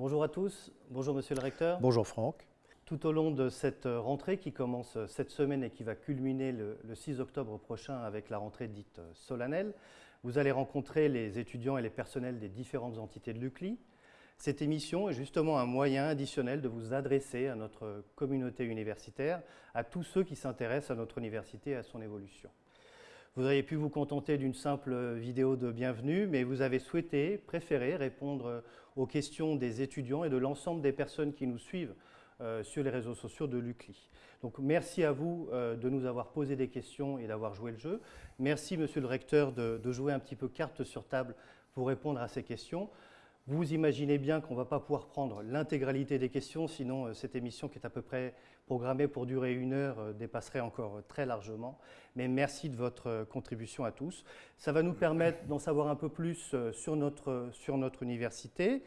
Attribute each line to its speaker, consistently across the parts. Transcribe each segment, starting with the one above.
Speaker 1: Bonjour à tous, bonjour monsieur le recteur.
Speaker 2: Bonjour Franck.
Speaker 1: Tout au long de cette rentrée qui commence cette semaine et qui va culminer le, 6 octobre prochain avec la rentrée dite solennelle, vous allez rencontrer les étudiants et les personnels des différentes entités de l'UCLI. Cette émission est justement un moyen additionnel de vous adresser à notre communauté universitaire, à tous ceux qui s'intéressent à notre université et à son évolution. Vous auriez pu vous contenter d'une simple vidéo de bienvenue, mais vous avez souhaité, préféré répondre aux questions des étudiants et de l'ensemble des personnes qui nous suivent euh, sur les réseaux sociaux de l'UCLI. Donc merci à vous euh, de nous avoir posé des questions et d'avoir joué le jeu. Merci Monsieur le Recteur de, de jouer un petit peu carte sur table pour répondre à ces questions. Vous imaginez bien qu'on ne va pas pouvoir prendre l'intégralité des questions, sinon euh, cette émission qui est à peu près programmée pour durer une heure euh, dépasserait encore euh, très largement. Mais merci de votre contribution à tous. Ça va nous permettre d'en savoir un peu plus sur notre, sur notre université,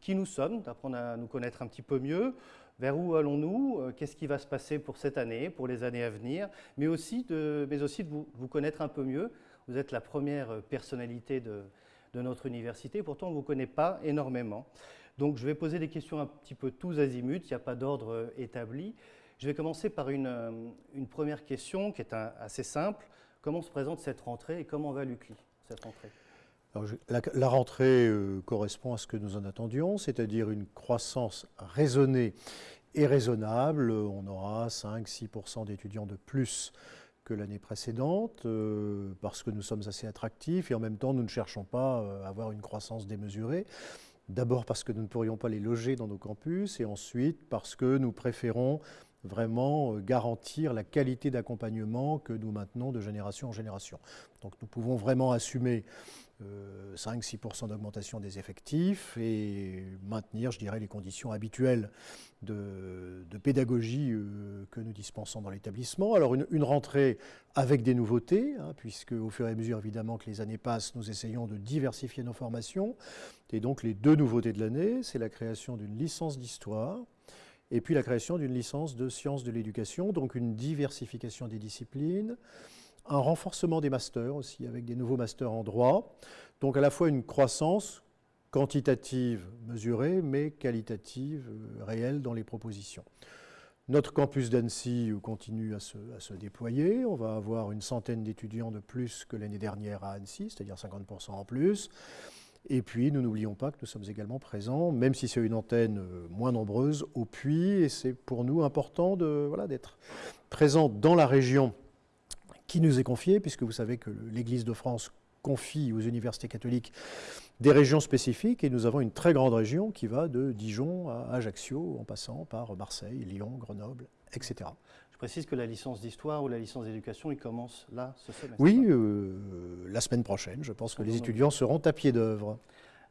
Speaker 1: qui nous sommes, d'apprendre à nous connaître un petit peu mieux, vers où allons-nous, qu'est-ce qui va se passer pour cette année, pour les années à venir, mais aussi de, mais aussi de vous, vous connaître un peu mieux. Vous êtes la première personnalité de, de notre université. Pourtant, on ne vous connaît pas énormément. Donc, je vais poser des questions un petit peu tous azimuts. Il n'y a pas d'ordre euh, établi. Je vais commencer par une, euh, une première question qui est assez simple. Comment se présente cette rentrée et comment va l'UCLI, cette rentrée?
Speaker 2: La, rentrée euh, correspond à ce que nous en attendions, c'est-à-dire une croissance raisonnée et raisonnable. On aura 5-6% d'étudiants de plus que l'année précédente, euh, parce que nous sommes assez attractifs et en même temps nous ne cherchons pas euh, à avoir une croissance démesurée. D'abord parce que nous ne pourrions pas les loger dans nos campus et ensuite parce que nous préférons vraiment euh, garantir la qualité d'accompagnement que nous maintenons de génération en génération. Donc nous pouvons vraiment assumer 5-6% euh, d'augmentation des effectifs et maintenir, je dirais, les conditions habituelles de, pédagogie euh, que nous dispensons dans l'établissement. Alors une, rentrée avec des nouveautés, hein, puisque au fur et à mesure évidemment que les années passent, nous essayons de diversifier nos formations. Et donc les deux nouveautés de l'année, c'est la création d'une licence d'histoire et puis la création d'une licence de sciences de l'éducation, donc une diversification des disciplines, un renforcement des masters aussi, avec des nouveaux masters en droit. Donc à la fois une croissance quantitative mesurée, mais qualitative euh, réelle dans les propositions. Notre campus d'Annecy continue à se, déployer. On va avoir une centaine d'étudiants de plus que l'année dernière à Annecy, c'est-à-dire 50% en plus. Et puis, nous n'oublions pas que nous sommes également présents, même si c'est une antenne euh, moins nombreuse, au Puy. Et c'est pour nous important d'être voilà, présents dans la région qui nous est confiée, puisque vous savez que l'Église de France confie aux universités catholiques des régions spécifiques, et nous avons une très grande région qui va de Dijon à Ajaccio, en passant par Marseille, Lyon, Grenoble, etc.
Speaker 1: Je précise que la licence d'histoire ou la licence d'éducation, il commence là, ce semestre.
Speaker 2: Oui, euh, la semaine prochaine. Je pense que les étudiants seront à pied d'œuvre.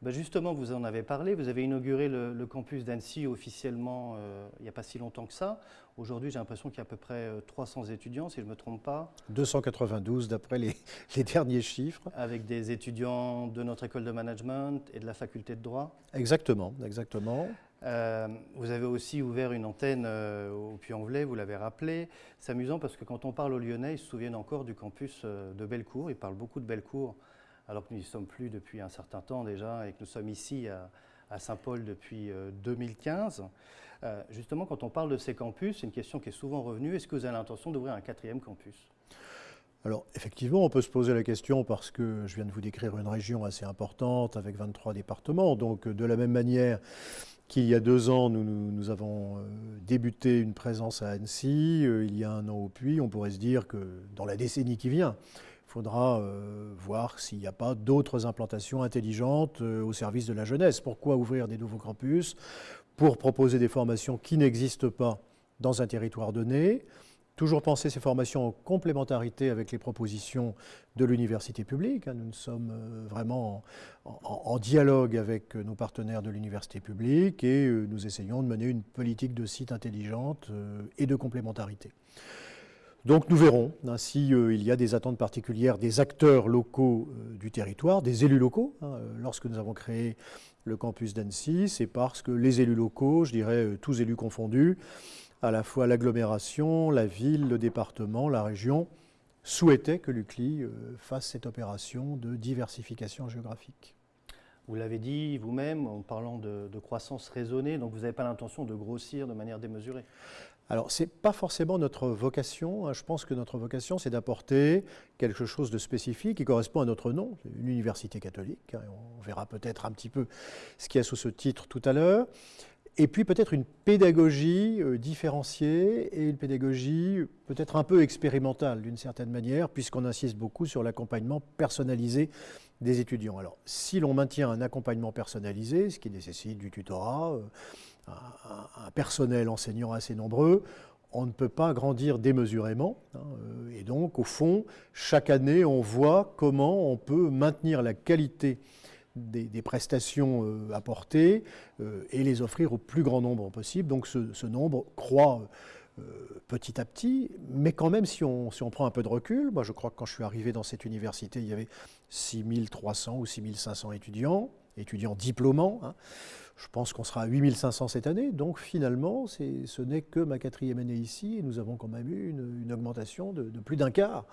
Speaker 1: Ben justement, vous en avez parlé, vous avez inauguré le, campus d'Annecy officiellement euh, il n'y a pas si longtemps que ça. Aujourd'hui, j'ai l'impression qu'il y a à peu près 300 euh, étudiants, si je ne me trompe pas.
Speaker 2: 292 d'après les, les, derniers chiffres.
Speaker 1: Avec des étudiants de notre école de management et de la faculté de droit
Speaker 2: Exactement, exactement.
Speaker 1: Euh, vous avez aussi ouvert une antenne au Puy-en-Velay, vous l'avez rappelé. C'est amusant parce que quand on parle aux Lyonnais, ils se souviennent encore du campus de Bellecour. Ils parlent beaucoup de Bellecour alors que nous n'y sommes plus depuis un certain temps déjà et que nous sommes ici à, Saint-Paul depuis 2015. Euh, euh, justement, quand on parle de ces campus, c'est une question qui est souvent revenue. Est-ce que vous avez l'intention d'ouvrir un quatrième campus?
Speaker 2: Alors effectivement, on peut se poser la question parce que je viens de vous décrire une région assez importante avec 23 départements. Donc de la même manière qu'il y a deux ans, nous, avons euh, débuté une présence à Annecy, il y a un an au Puy, on pourrait se dire que dans la décennie qui vient, faudra euh, voir s'il n'y a pas d'autres implantations intelligentes euh, au service de la jeunesse. Pourquoi ouvrir des nouveaux campus Pour proposer des formations qui n'existent pas dans un territoire donné? Toujours penser ces formations en complémentarité avec les propositions de l'université publique. Hein. Nous sommes euh, vraiment en, dialogue avec nos partenaires de l'université publique et nous essayons de mener une politique de site intelligente et de complémentarité. Donc nous verrons hein, s'il il y a des attentes particulières des acteurs locaux du territoire, des élus locaux. Hein, lorsque nous avons créé le campus d'Annecy, c'est parce que les élus locaux, je dirais tous élus confondus, à la fois l'agglomération, la ville, le département, la région, souhaitaient que l'UCLI euh, fasse cette opération de diversification géographique.
Speaker 1: Vous l'avez dit vous-même en parlant de, croissance raisonnée, donc vous n'avez pas l'intention de grossir de manière démesurée
Speaker 2: alors, ce n'est pas forcément notre vocation. Hein. Je pense que notre vocation, c'est d'apporter quelque chose de spécifique qui correspond à notre nom, une université catholique. Hein. On verra peut-être un petit peu ce qu'il y a sous ce titre tout à l'heure. Et puis peut-être une pédagogie euh, différenciée et une pédagogie peut-être un peu expérimentale d'une certaine manière, puisqu'on insiste beaucoup sur l'accompagnement personnalisé des étudiants. Alors, si l'on maintient un accompagnement personnalisé, ce qui nécessite du tutorat, euh, un, personnel enseignant assez nombreux, on ne peut pas grandir démesurément. Hein, euh, et donc, au fond, chaque année, on voit comment on peut maintenir la qualité des, prestations euh, apportées euh, et les offrir au plus grand nombre possible. Donc ce, nombre croît petit à petit, mais quand même si on, si on, prend un peu de recul, moi je crois que quand je suis arrivé dans cette université, il y avait 6300 ou 6500 étudiants, étudiants diplômants. Hein. Je pense qu'on sera à 8500 cette année, donc finalement, ce n'est que ma quatrième année ici, et nous avons quand même eu une, augmentation de, de plus d'un quart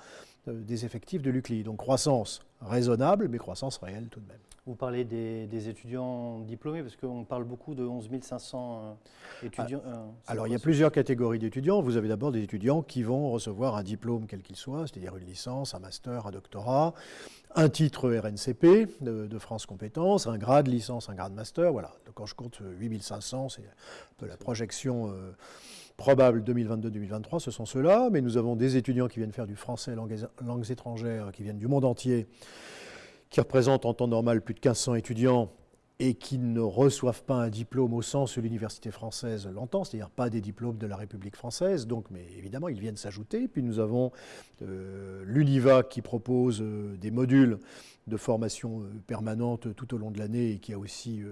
Speaker 2: des effectifs de l'UCLI. Donc croissance raisonnable, mais croissance réelle tout de même.
Speaker 1: Vous parlez des, étudiants diplômés, parce qu'on parle beaucoup de 11 500 euh, étudiants.
Speaker 2: Ah, euh, alors, il y a plusieurs catégories d'étudiants. Vous avez d'abord des étudiants qui vont recevoir un diplôme quel qu'il soit, c'est-à-dire une licence, un master, un doctorat, un titre RNCP de, France Compétences, un grade licence, un grade master. Voilà. Donc, quand je compte 8 500, c'est un peu la projection. Euh, probable 2022-2023, ce sont ceux-là, mais nous avons des étudiants qui viennent faire du français, langues, étrangères, qui viennent du monde entier, qui représentent en temps normal plus de 1500 étudiants et qui ne reçoivent pas un diplôme au sens où l'université française l'entend, c'est-à-dire pas des diplômes de la République française. Donc, mais évidemment, ils viennent s'ajouter. Puis nous avons euh, l'UNIVA qui propose euh, des modules de formation euh, permanente tout au long de l'année et qui a aussi,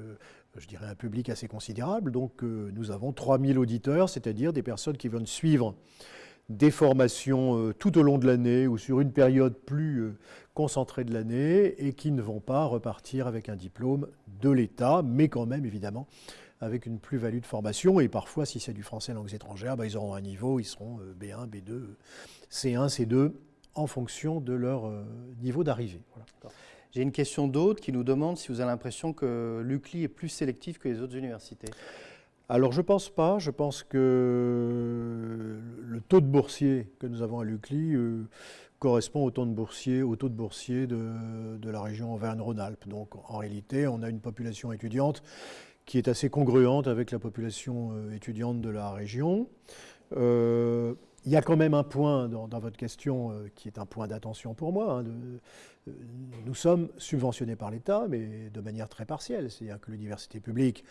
Speaker 2: je dirais, un public assez considérable. Donc, nous avons 3000 auditeurs, c'est-à-dire des personnes qui viennent suivre des formations tout au long de l'année ou sur une période plus concentrés de l'année et qui ne vont pas repartir avec un diplôme de l'État, mais quand même évidemment avec une plus-value de formation. Et parfois, si c'est du français langues étrangères, bah, ils auront un niveau, ils seront B1, B2, C1, C2, en fonction de leur euh, niveau d'arrivée.
Speaker 1: J'ai une question d'autre qui nous demande si vous avez l'impression que l'UCLI est plus sélectif que les autres universités.
Speaker 2: Alors je ne pense pas, je pense que le taux de boursiers que nous avons à l'UCLI euh, correspond au taux de boursiers, au taux de, boursiers de, la région Auvergne-Rhône-Alpes. Donc en réalité, on a une population étudiante qui est assez congruente avec la population euh, étudiante de la région. Euh, il y a quand même un point dans, votre question qui est un point d'attention pour moi. Hein, nous sommes subventionnés par l'État, mais de manière très partielle. C'est-à-dire que l'université publique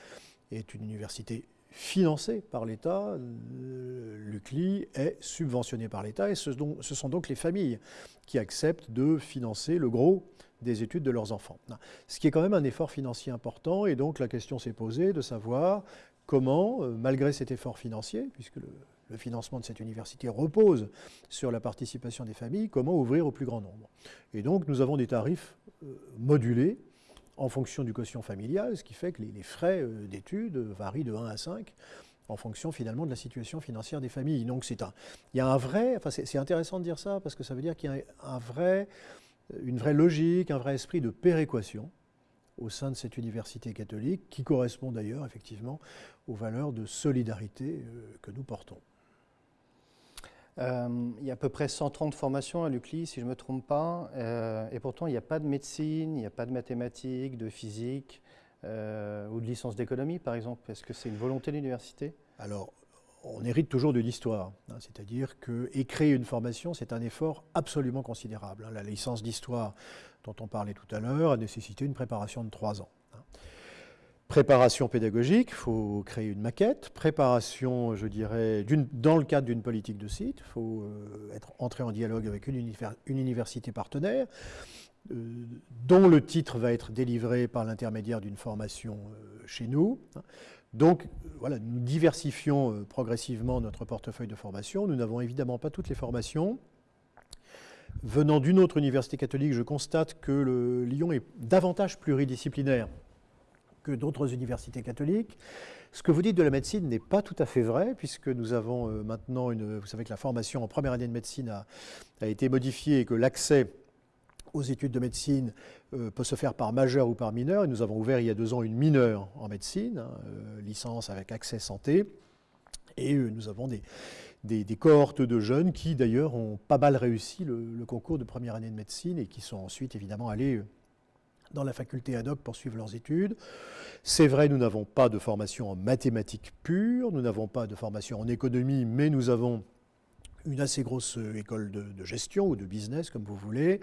Speaker 2: est une université financé par l'État. L'UCLI est subventionné par l'État et ce, sont donc les familles qui acceptent de financer le gros des études de leurs enfants. Ce qui est quand même un effort financier important et donc la question s'est posée de savoir comment, euh, malgré cet effort financier, puisque le, financement de cette université repose sur la participation des familles, comment ouvrir au plus grand nombre. Et donc nous avons des tarifs euh, modulés en fonction du quotient familial, ce qui fait que les, frais euh, d'études varient de 1 à 5 en fonction finalement de la situation financière des familles. Donc c'est il y a un vrai, enfin c'est intéressant de dire ça parce que ça veut dire qu'il y a une vraie logique, un vrai esprit de péréquation au sein de cette université catholique qui correspond d'ailleurs effectivement aux valeurs de solidarité euh, que nous portons.
Speaker 1: Euh, il y a à peu près 130 formations à l'UCLI, si je ne me trompe pas, euh, et pourtant il n'y a pas de médecine, il n'y a pas de mathématiques, de physique euh, ou de licence d'économie, par exemple. Est-ce que c'est une volonté de l'université
Speaker 2: Alors, on hérite toujours de l'histoire, hein, c'est-à-dire que une formation, c'est un effort absolument considérable. Hein. La licence d'histoire dont on parlait tout à l'heure a nécessité une préparation de trois ans. Préparation pédagogique, il faut créer une maquette. Préparation, je dirais, dans le cadre d'une politique de site, il faut euh, être entré en dialogue avec une, université partenaire, euh, dont le titre va être délivré par l'intermédiaire d'une formation euh, chez nous. Donc voilà, nous diversifions progressivement notre portefeuille de formation. Nous n'avons évidemment pas toutes les formations. Venant d'une autre université catholique, je constate que le Lyon est davantage pluridisciplinaire que d'autres universités catholiques. Ce que vous dites de la médecine n'est pas tout à fait vrai, puisque nous avons euh, maintenant une. Vous savez que la formation en première année de médecine a, été modifiée et que l'accès aux études de médecine euh, peut se faire par majeur ou par mineur. Et nous avons ouvert il y a deux ans une mineure en médecine, hein, euh, licence avec accès santé. Et nous avons des, des, cohortes de jeunes qui d'ailleurs ont pas mal réussi le, concours de première année de médecine et qui sont ensuite évidemment allés dans la faculté ad hoc pour suivre leurs études. C'est vrai, nous n'avons pas de formation en mathématiques pures, nous n'avons pas de formation en économie, mais nous avons une assez grosse euh, école de, gestion ou de business, comme vous voulez,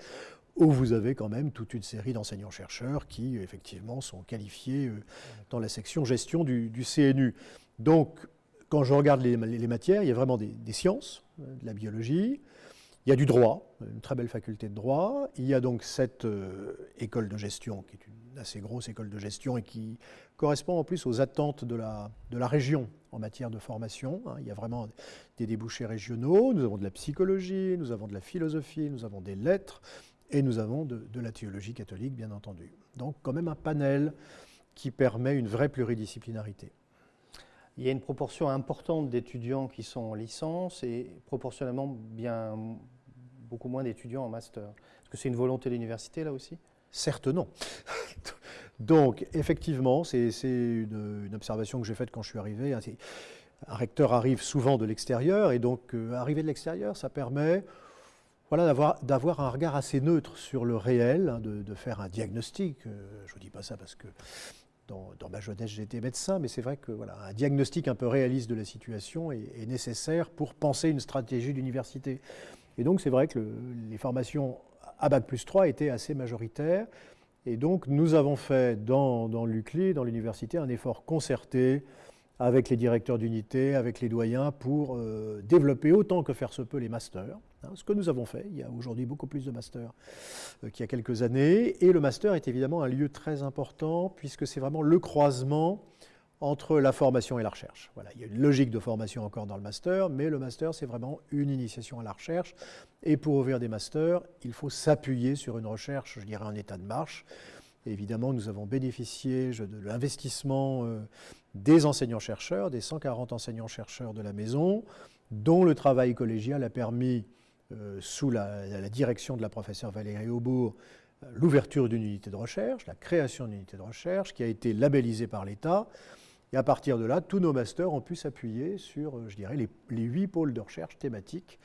Speaker 2: où vous avez quand même toute une série d'enseignants-chercheurs qui, effectivement, sont qualifiés euh, dans la section gestion du, CNU. Donc, quand je regarde les, matières, il y a vraiment des, sciences, euh, de la biologie, il y a du droit, une très belle faculté de droit, il y a donc cette euh, école de gestion, qui est une assez grosse école de gestion et qui correspond en plus aux attentes de la, de la région en matière de formation. Hein. Il y a vraiment des débouchés régionaux, nous avons de la psychologie, nous avons de la philosophie, nous avons des lettres, et nous avons de, de la théologie catholique, bien entendu. Donc quand même un panel qui permet une vraie pluridisciplinarité.
Speaker 1: Il y a une proportion importante d'étudiants qui sont en licence et proportionnellement bien beaucoup moins d'étudiants en master. Est-ce que c'est une volonté de l'université là aussi?
Speaker 2: Certes non. Donc effectivement, c'est une, observation que j'ai faite quand je suis arrivé. Un recteur arrive souvent de l'extérieur et donc euh, arriver de l'extérieur, ça permet voilà, d'avoir un regard assez neutre sur le réel, hein, de, faire un diagnostic. Euh, je ne vous dis pas ça parce que dans, ma jeunesse, j'étais médecin, mais c'est vrai que voilà, diagnostic un peu réaliste de la situation est, nécessaire pour penser une stratégie d'université. Et donc, c'est vrai que les formations à Bac plus 3 étaient assez majoritaires. Et donc, nous avons fait dans, dans l'UCLI, dans l'université, un effort concerté avec les directeurs d'unité, avec les doyens, pour euh, développer autant que faire se peut les masters. Hein, ce que nous avons fait, il y a aujourd'hui beaucoup plus de masters euh, qu'il y a quelques années. Et le master est évidemment un lieu très important, puisque c'est vraiment le croisement entre la formation et la recherche. Voilà, il y a une logique de formation encore dans le master, mais le master, c'est vraiment une initiation à la recherche. Et pour ouvrir des masters, il faut s'appuyer sur une recherche, je dirais, en état de marche. évidemment, nous avons bénéficié de l'investissement euh, des enseignants-chercheurs, des 140 enseignants-chercheurs de la maison, dont le travail collégial a permis, euh, sous la, direction de la professeure Valérie Aubourg, euh, l'ouverture d'une unité de recherche, la création d'une unité de recherche qui a été labellisée par l'État. Et à partir de là, tous nos masters ont pu s'appuyer sur, euh, je dirais, les, huit pôles de recherche thématiques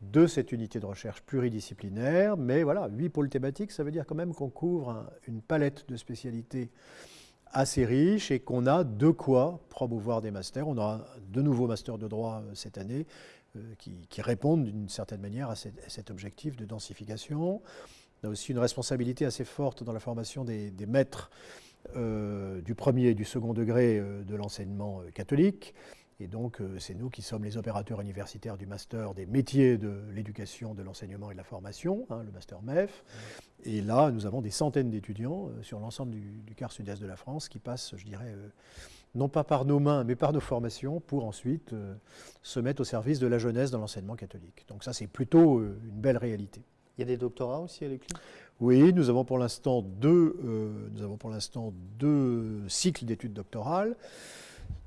Speaker 2: de cette unité de recherche pluridisciplinaire. Mais voilà, huit pôles thématiques, ça veut dire quand même qu'on couvre une palette de spécialités assez riche et qu'on a de quoi promouvoir des masters. On aura de nouveaux masters de droit euh, cette année euh, qui, répondent d'une certaine manière à, cet objectif de densification. On a aussi une responsabilité assez forte dans la formation des, maîtres du premier et du second degré de l'enseignement catholique. Et donc, euh, c'est nous qui sommes les opérateurs universitaires du master des métiers de l'éducation, de l'enseignement et de la formation, hein, le master MEF. Et là, nous avons des centaines d'étudiants euh, sur l'ensemble du, quart sud-est de la France qui passent, je dirais, euh, non pas par nos mains, mais par nos formations, pour ensuite se mettre au service de la jeunesse dans l'enseignement catholique. Donc ça, c'est plutôt une belle réalité.
Speaker 1: Il y a des doctorats aussi à l'école
Speaker 2: Oui, nous avons pour l'instant deux, nous avons pour l'instant deux cycles d'études doctorales.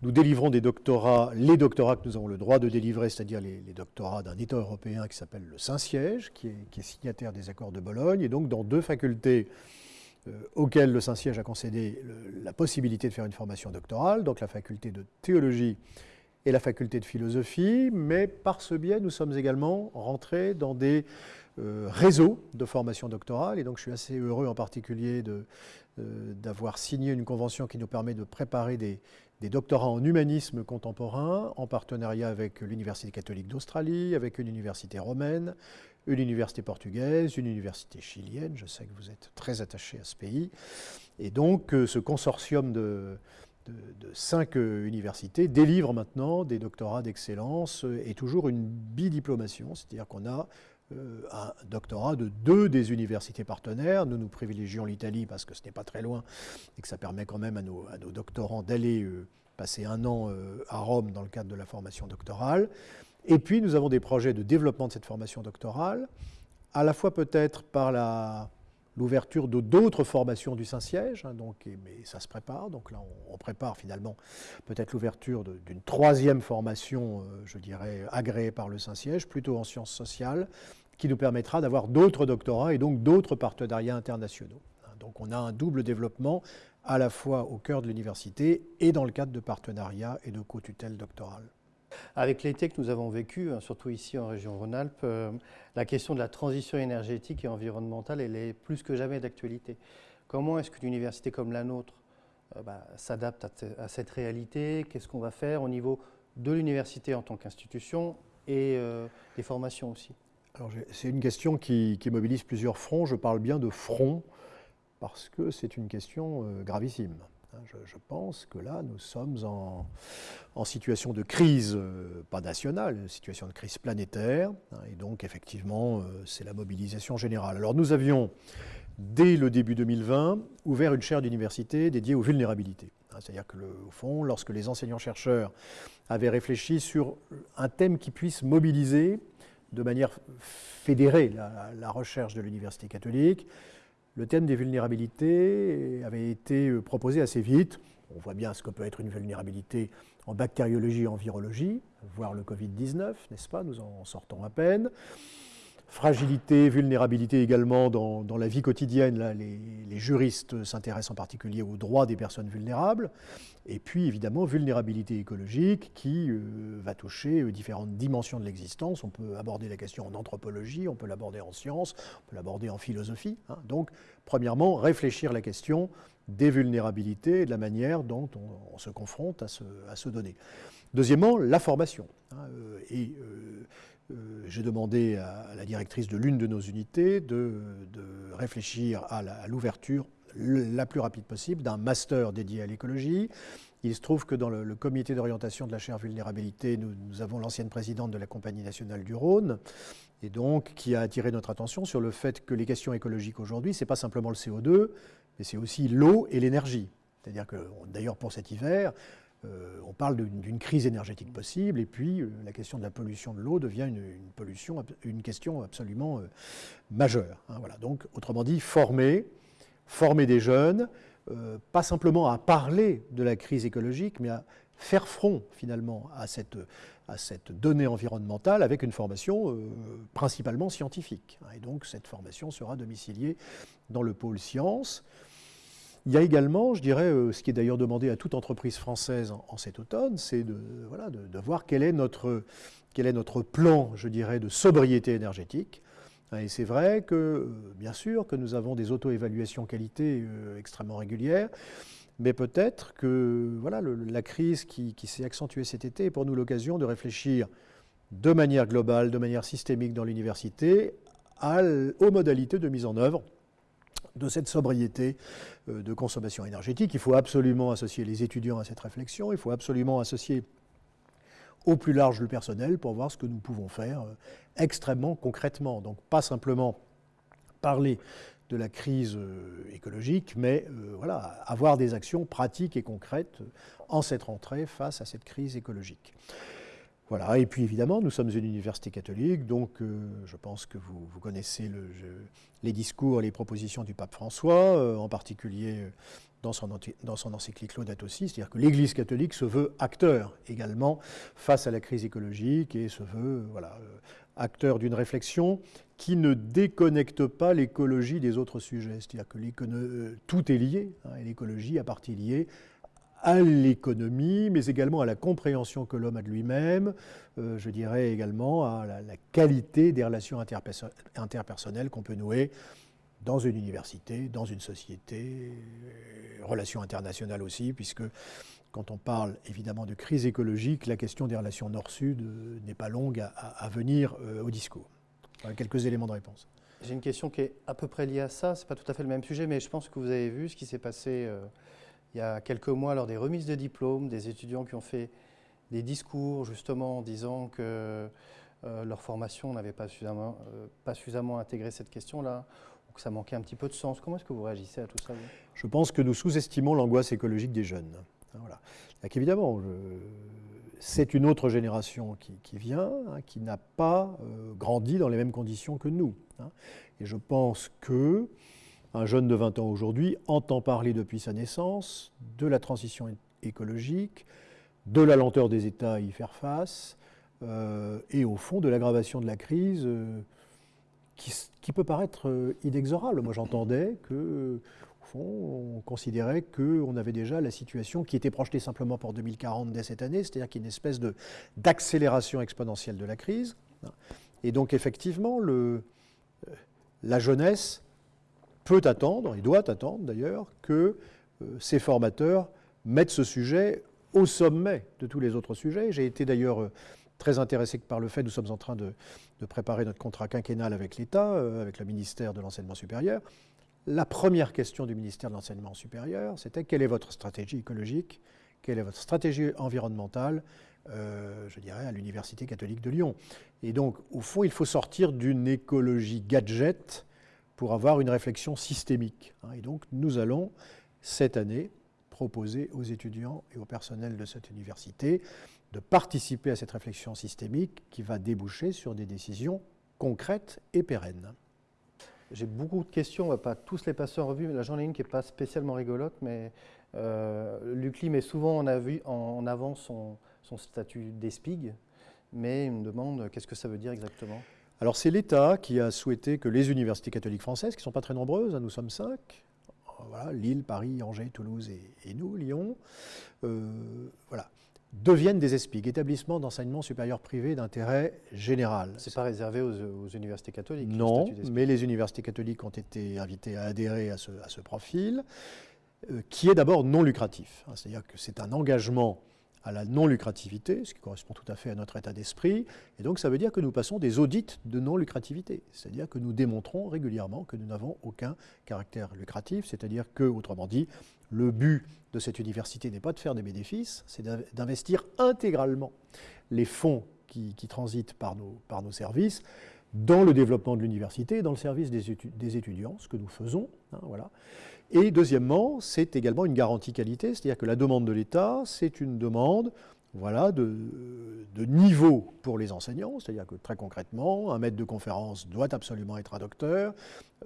Speaker 2: Nous délivrons des doctorats, les doctorats que nous avons le droit de délivrer, c'est-à-dire les, doctorats d'un État européen qui s'appelle le Saint-Siège, qui, est, signataire des accords de Bologne, et donc dans deux facultés euh, auxquelles le Saint-Siège a concédé la possibilité de faire une formation doctorale, donc la faculté de théologie et la faculté de philosophie, mais par ce biais, nous sommes également rentrés dans des euh, réseaux de formation doctorale, et donc je suis assez heureux en particulier de, euh, d'avoir signé une convention qui nous permet de préparer des, doctorats en humanisme contemporain en partenariat avec l'Université catholique d'Australie, avec une université romaine, une université portugaise, une université chilienne. Je sais que vous êtes très attaché à ce pays. Et donc euh, ce consortium de, cinq euh, universités délivre maintenant des doctorats d'excellence et toujours une bidiplomation, c'est-à-dire qu'on a un doctorat de deux des universités partenaires. Nous nous privilégions l'Italie parce que ce n'est pas très loin et que ça permet quand même à nos, doctorants d'aller euh, passé un an à Rome dans le cadre de la formation doctorale. Et puis nous avons des projets de développement de cette formation doctorale, à la fois peut-être par la l'ouverture de d'autres formations du Saint-Siège, hein, donc, mais ça se prépare. Donc là, on, prépare finalement peut-être l'ouverture d'une troisième formation, euh, je dirais, agréée par le Saint-Siège, plutôt en sciences sociales, qui nous permettra d'avoir d'autres doctorats et donc d'autres partenariats internationaux. Hein, donc on a un double développement à la fois au cœur de l'université et dans le cadre de partenariats et de co-tutelles doctorales.
Speaker 1: Avec l'été que nous avons vécu, hein, surtout ici en région Rhône-Alpes, euh, la question de la transition énergétique et environnementale, elle est plus que jamais d'actualité. Comment est-ce qu'une université comme la nôtre euh, bah, s'adapte à, cette réalité? Qu'est-ce qu'on va faire au niveau de l'université en tant qu'institution et euh, des formations aussi?
Speaker 2: C'est une question qui, mobilise plusieurs fronts. Je parle bien de front parce que c'est une question gravissime. Hein, je, pense que là, nous sommes en, situation de crise, euh, pas nationale, une situation de crise planétaire. Hein, et donc, effectivement, euh, c'est la mobilisation générale. Alors, nous avions, dès le début 2020, ouvert une chaire d'université dédiée aux vulnérabilités. Hein, c'est-à-dire que, au fond, lorsque les enseignants-chercheurs avaient réfléchi sur un thème qui puisse mobiliser de manière fédérée la recherche de l'université catholique, le thème des vulnérabilités avait été euh, proposé assez vite. On voit bien ce que peut être une vulnérabilité en bactériologie et en virologie, voire le Covid-19, n'est-ce pas? Nous en sortons à peine fragilité, vulnérabilité également dans, la vie quotidienne. Là, les, juristes s'intéressent en particulier aux droits des personnes vulnérables. Et puis évidemment, vulnérabilité écologique qui euh, va toucher euh, différentes dimensions de l'existence. On peut aborder la question en anthropologie, on peut l'aborder en sciences, on peut l'aborder en philosophie. Hein. Donc, premièrement, réfléchir la question des vulnérabilités et de la manière dont on, se confronte à ce, donner. Deuxièmement, la formation. Hein, euh, et j'ai demandé à la directrice de l'une de nos unités de, réfléchir à l'ouverture la, plus rapide possible d'un master dédié à l'écologie. Il se trouve que dans le, comité d'orientation de la chaire vulnérabilité, nous, avons l'ancienne présidente de la Compagnie nationale du Rhône, et donc qui a attiré notre attention sur le fait que les questions écologiques aujourd'hui, ce n'est pas simplement le CO2, mais c'est aussi l'eau et l'énergie. C'est-à-dire que, d'ailleurs, pour cet hiver, euh, on parle d'une crise énergétique possible, et puis euh, la question de la pollution de l'eau devient une, pollution, une question absolument euh, majeure. Hein, voilà. Donc, autrement dit, former, former des jeunes, pas simplement à parler de la crise écologique, mais à faire front finalement à cette, à cette donnée environnementale avec une formation principalement scientifique. Hein. et donc, cette formation sera domiciliée dans le pôle sciences. Il y a également, je dirais, euh, ce qui est d'ailleurs demandé à toute entreprise française en, cet automne, c'est de, voilà, de, voir quel est, notre, quel est notre plan, je dirais, de sobriété énergétique. Et c'est vrai que, euh, bien sûr, que nous avons des auto-évaluations qualité euh, extrêmement régulières, mais peut-être que voilà, la crise qui s'est accentuée cet été est pour nous l'occasion de réfléchir de manière globale, de manière systémique dans l'université, aux modalités de mise en œuvre de cette sobriété euh, de consommation énergétique. Il faut absolument associer les étudiants à cette réflexion, il faut absolument associer au plus large le personnel pour voir ce que nous pouvons faire euh, extrêmement concrètement. Donc pas simplement parler de la crise euh, écologique, mais voilà, avoir des actions pratiques et concrètes en cette rentrée face à cette crise écologique. Voilà, et puis évidemment, nous sommes une université catholique, donc euh, je pense que vous, connaissez les discours, les propositions du pape François, euh, en particulier euh, dans son, dans son encyclique Laudato aussi, c'est-à-dire que l'Église catholique se veut acteur également face à la crise écologique et se veut voilà, acteur d'une réflexion qui ne déconnecte pas l'écologie des autres sujets. C'est-à-dire que tout est lié, hein, et l'écologie a partie liée à l'économie, mais également à la compréhension que l'homme a de lui-même, euh, je dirais également à la, qualité des relations interpersonnelles qu'on peut nouer dans une université, dans une société, euh, relations internationales aussi, puisque quand on parle évidemment de crise écologique, la question des relations nord-sud euh, n'est pas longue à, venir au discours. quelques éléments de réponse.
Speaker 1: J'ai une question qui est à peu près liée à ça, ce n'est pas tout à fait le même sujet, mais je pense que vous avez vu ce qui s'est passé il y a quelques mois, lors des remises de diplômes, des étudiants qui ont fait des discours justement en disant que euh, leur formation n'avait pas suffisamment, euh, pas suffisamment intégré cette question-là, ou que ça manquait un petit peu de sens. Comment est-ce que vous réagissez à tout ça
Speaker 2: Je pense que nous sous-estimons l'angoisse écologique des jeunes. Hein, voilà. Évidemment, c'est une autre génération qui, vient, hein, qui n'a pas euh, grandi dans les mêmes conditions que nous. Hein. Et je pense que un jeune de 20 ans aujourd'hui entend parler depuis sa naissance de la transition écologique, de la lenteur des États à y faire face, euh, et au fond de l'aggravation de la crise euh, qui, peut paraître inexorable. Moi j'entendais que on considérait qu'on avait déjà la situation qui était projetée simplement pour 2040 dès cette année, c'est-à-dire qu'il y a une espèce d'accélération exponentielle de la crise. Et donc effectivement, euh, la jeunesse peut attendre, et doit attendre d'ailleurs, que ces euh, formateurs mettent ce sujet au sommet de tous les autres sujets. J'ai été d'ailleurs euh, très intéressé par le fait, nous sommes en train de, préparer notre contrat quinquennal avec l'État, avec le ministère de l'Enseignement supérieur, la première question du ministère de l'Enseignement supérieur, c'était quelle est votre stratégie écologique, quelle est votre stratégie environnementale, euh, je dirais, à l'Université catholique de Lyon. Et donc, au fond, il faut sortir d'une écologie gadget pour avoir une réflexion systémique. Hein. Et donc, nous allons, cette année, proposer aux étudiants et au personnel de cette université de participer à cette réflexion systémique qui va déboucher sur des décisions concrètes et pérennes.
Speaker 1: J'ai beaucoup de questions, on ne va pas tous les passer en revue. Là, j'en ai une qui n'est pas spécialement rigolote, mais euh, l'UCLI met souvent en, en avant son, statut d'ESPIG, mais il me demande qu'est-ce que ça veut dire exactement?
Speaker 2: Alors c'est l'État qui a souhaité que les universités catholiques françaises, qui ne sont pas très nombreuses, hein, nous sommes cinq, voilà, Lille, Paris, Angers, Toulouse et, nous, Lyon, euh, voilà, deviennent des ESPIG, établissements d'enseignement supérieur privé d'intérêt général.
Speaker 1: Ce n'est pas réservé aux, universités catholiques
Speaker 2: Non, mais les universités catholiques ont été invitées à adhérer à ce, profil, euh, qui est d'abord non lucratif. Hein, c'est-à-dire que c'est un engagement à la non-lucrativité, ce qui correspond tout à fait à notre état d'esprit. Et donc ça veut dire que nous passons des audits de non-lucrativité, c'est-à-dire que nous démontrons régulièrement que nous n'avons aucun caractère lucratif, c'est-à-dire que, autrement dit, le but de cette université n'est pas de faire des bénéfices, c'est d'investir intégralement les fonds qui, transitent par nos, services dans le développement de l'université, dans le service des, étudiants, ce que nous faisons. Hein, voilà. Et deuxièmement, c'est également une garantie qualité, c'est-à-dire que la demande de l'État, c'est une demande voilà, de, niveau pour les enseignants, c'est-à-dire que très concrètement, un maître de conférence doit absolument être un docteur,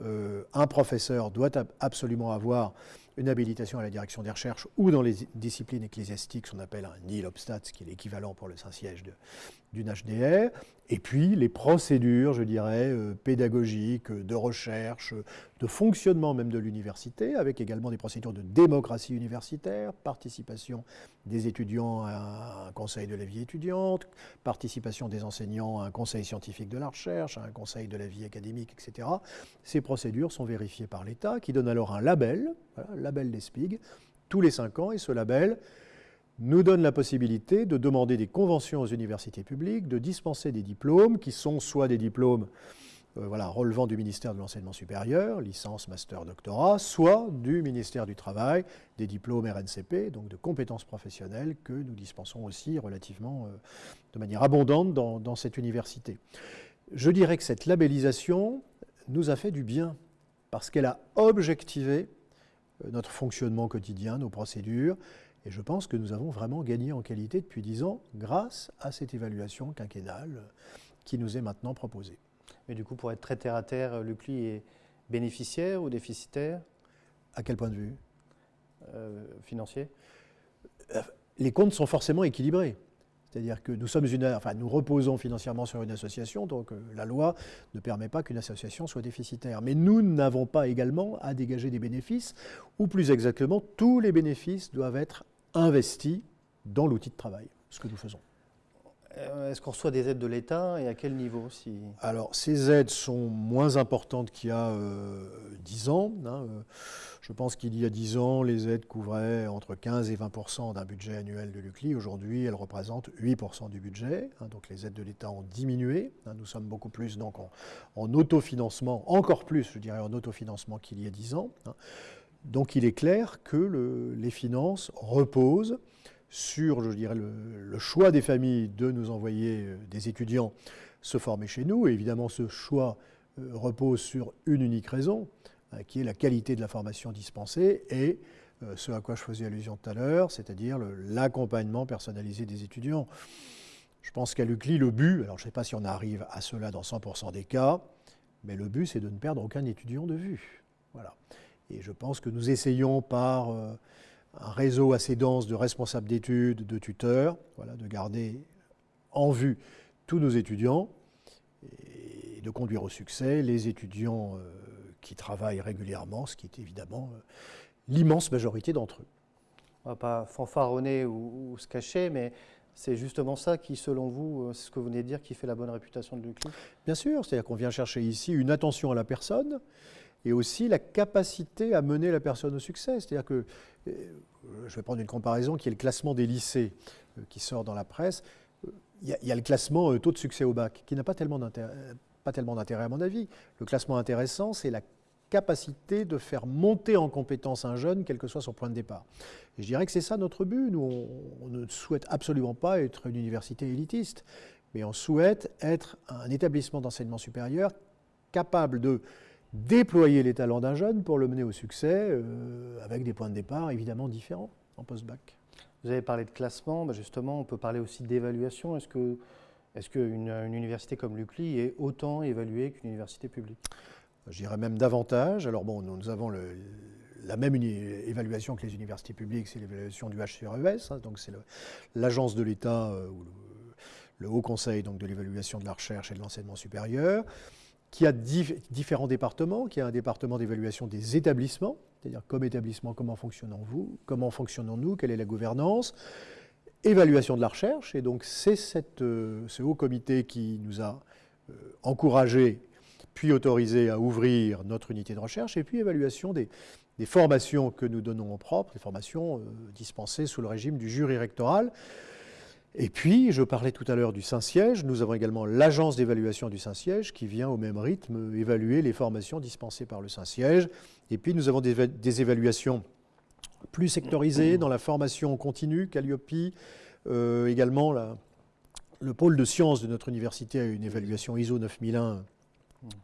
Speaker 2: euh, un professeur doit absolument avoir une habilitation à la direction des recherches ou dans les disciplines ecclésiastiques, qu'on appelle un NILOBSTAT, ce qui est l'équivalent pour le Saint-Siège d'une HDR, et puis les procédures, je dirais, euh, pédagogiques, de recherche, de fonctionnement même de l'université, avec également des procédures de démocratie universitaire, participation des étudiants à un conseil de la vie étudiante, participation des enseignants à un conseil scientifique de la recherche, à un conseil de la vie académique, etc. Ces procédures sont vérifiées par l'État, qui donne alors un label, label des SPIG, tous les cinq ans, et ce label nous donne la possibilité de demander des conventions aux universités publiques, de dispenser des diplômes qui sont soit des diplômes euh, relevant du ministère de l'Enseignement supérieur, licence, master, doctorat, soit du ministère du Travail, des diplômes RNCP, donc de compétences professionnelles que nous dispensons aussi relativement euh, de manière abondante dans, dans cette université. Je dirais que cette labellisation nous a fait du bien parce qu'elle a objectivé euh, notre fonctionnement quotidien, nos procédures, et je pense que nous avons vraiment gagné en qualité depuis dix ans grâce à cette évaluation quinquennale qui nous est maintenant proposée.
Speaker 1: Mais du coup, pour être très terre à terre, l'UCLI est bénéficiaire ou déficitaire?
Speaker 2: À quel point de vue?
Speaker 1: Euh, Financier?
Speaker 2: Euh, Les comptes sont forcément équilibrés. C'est-à-dire que nous, sommes une, enfin, nous reposons financièrement sur une association, donc euh, la loi ne permet pas qu'une association soit déficitaire. Mais nous n'avons pas également à dégager des bénéfices, ou plus exactement, tous les bénéfices doivent être investis dans l'outil de travail, ce que nous faisons.
Speaker 1: Euh, est-ce qu'on reçoit des aides de l'État et à quel niveau si...
Speaker 2: Alors, ces aides sont moins importantes qu'il y a euh, 10 ans. Hein, euh, je pense qu'il y a 10 ans, les aides couvraient entre 15 et 20% d'un budget annuel de l'UCLI. Aujourd'hui, elles représentent 8% du budget. Hein, donc, les aides de l'État ont diminué. Hein, nous sommes beaucoup plus donc, en, autofinancement, encore plus, je dirais, en autofinancement qu'il y a 10 ans. Donc, il est clair que les finances reposent sur, je dirais, le, choix des familles de nous envoyer euh, des étudiants se former chez nous. Et évidemment, ce choix euh, repose sur une unique raison, euh, qui est la qualité de la formation dispensée et ce à quoi je faisais allusion tout à l'heure, c'est-à-dire l'accompagnement personnalisé des étudiants. Je pense qu'à l'UCLI, le but, alors je ne sais pas si on arrive à cela dans 100% des cas, mais le but, c'est de ne perdre aucun étudiant de vue. Voilà. Et je pense que nous essayons par euh, un réseau assez dense de responsables d'études, de tuteurs, voilà, de garder en vue tous nos étudiants et de conduire au succès les étudiants euh, qui travaillent régulièrement, ce qui est évidemment euh, l'immense majorité d'entre eux.
Speaker 1: On ne va pas fanfaronner ou, ou se cacher, mais c'est justement ça qui, selon vous, c'est ce que vous venez de dire, qui fait la bonne réputation de l'UCLI
Speaker 2: Bien sûr, c'est-à-dire qu'on vient chercher ici une attention à la personne et aussi la capacité à mener la personne au succès. C'est-à-dire que, euh, je vais prendre une comparaison qui est le classement des lycées euh, qui sort dans la presse. Il y, a, le classement taux de succès au bac qui n'a pas tellement d'intérêt à mon avis. Le classement intéressant, c'est la capacité de faire monter en compétence un jeune, quel que soit son point de départ. Et je dirais que c'est ça notre but. Nous, on, ne souhaite absolument pas être une université élitiste, mais on souhaite être un établissement d'enseignement supérieur capable de déployer les talents d'un jeune pour le mener au succès, euh, avec des points de départ évidemment différents en post-bac.
Speaker 1: Vous avez parlé de classement, bah, justement, on peut parler aussi d'évaluation. Est-ce que est-ce qu'une une université comme l'UCLI est autant évaluée qu'une université publique?
Speaker 2: Je dirais même davantage. Alors bon, nous, avons la même évaluation que les universités publiques, c'est l'évaluation du HCRES, hein, donc c'est l'agence de l'État euh, ou le, Haut Conseil donc, de l'évaluation de la recherche et de l'enseignement supérieur, qui a différents départements, qui a un département d'évaluation des établissements, c'est-à-dire comme établissement, comment fonctionnons-vous, comment fonctionnons-nous, quelle est la gouvernance, évaluation de la recherche, et donc c'est euh, ce haut comité qui nous a euh, encouragés puis autorisé à ouvrir notre unité de recherche, et puis évaluation des, formations que nous donnons en propre, des formations euh, dispensées sous le régime du jury rectoral. Et puis, je parlais tout à l'heure du Saint-Siège, nous avons également l'agence d'évaluation du Saint-Siège qui vient au même rythme évaluer les formations dispensées par le Saint-Siège. Et puis, nous avons des, évaluations plus sectorisées dans la formation continue, Calliope, euh, également le pôle de sciences de notre université a une évaluation ISO 9001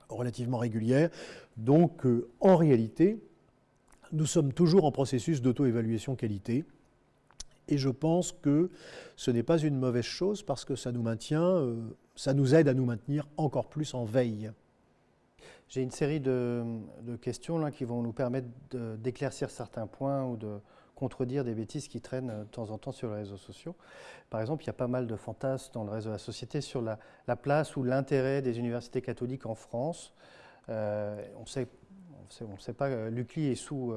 Speaker 2: relativement régulière. Donc, euh, en réalité, nous sommes toujours en processus d'auto-évaluation qualité. Et je pense que ce n'est pas une mauvaise chose parce que ça nous maintient, euh, ça nous aide à nous maintenir encore plus en veille.
Speaker 1: J'ai une série de, questions là, qui vont nous permettre d'éclaircir certains points ou de, contredire des bêtises qui traînent euh, de temps en temps sur les réseaux sociaux. Par exemple, il y a pas mal de fantasmes dans le réseau de la société sur la, place ou l'intérêt des universités catholiques en France. Euh, on sait, on ne sait pas, l'UCLI est sous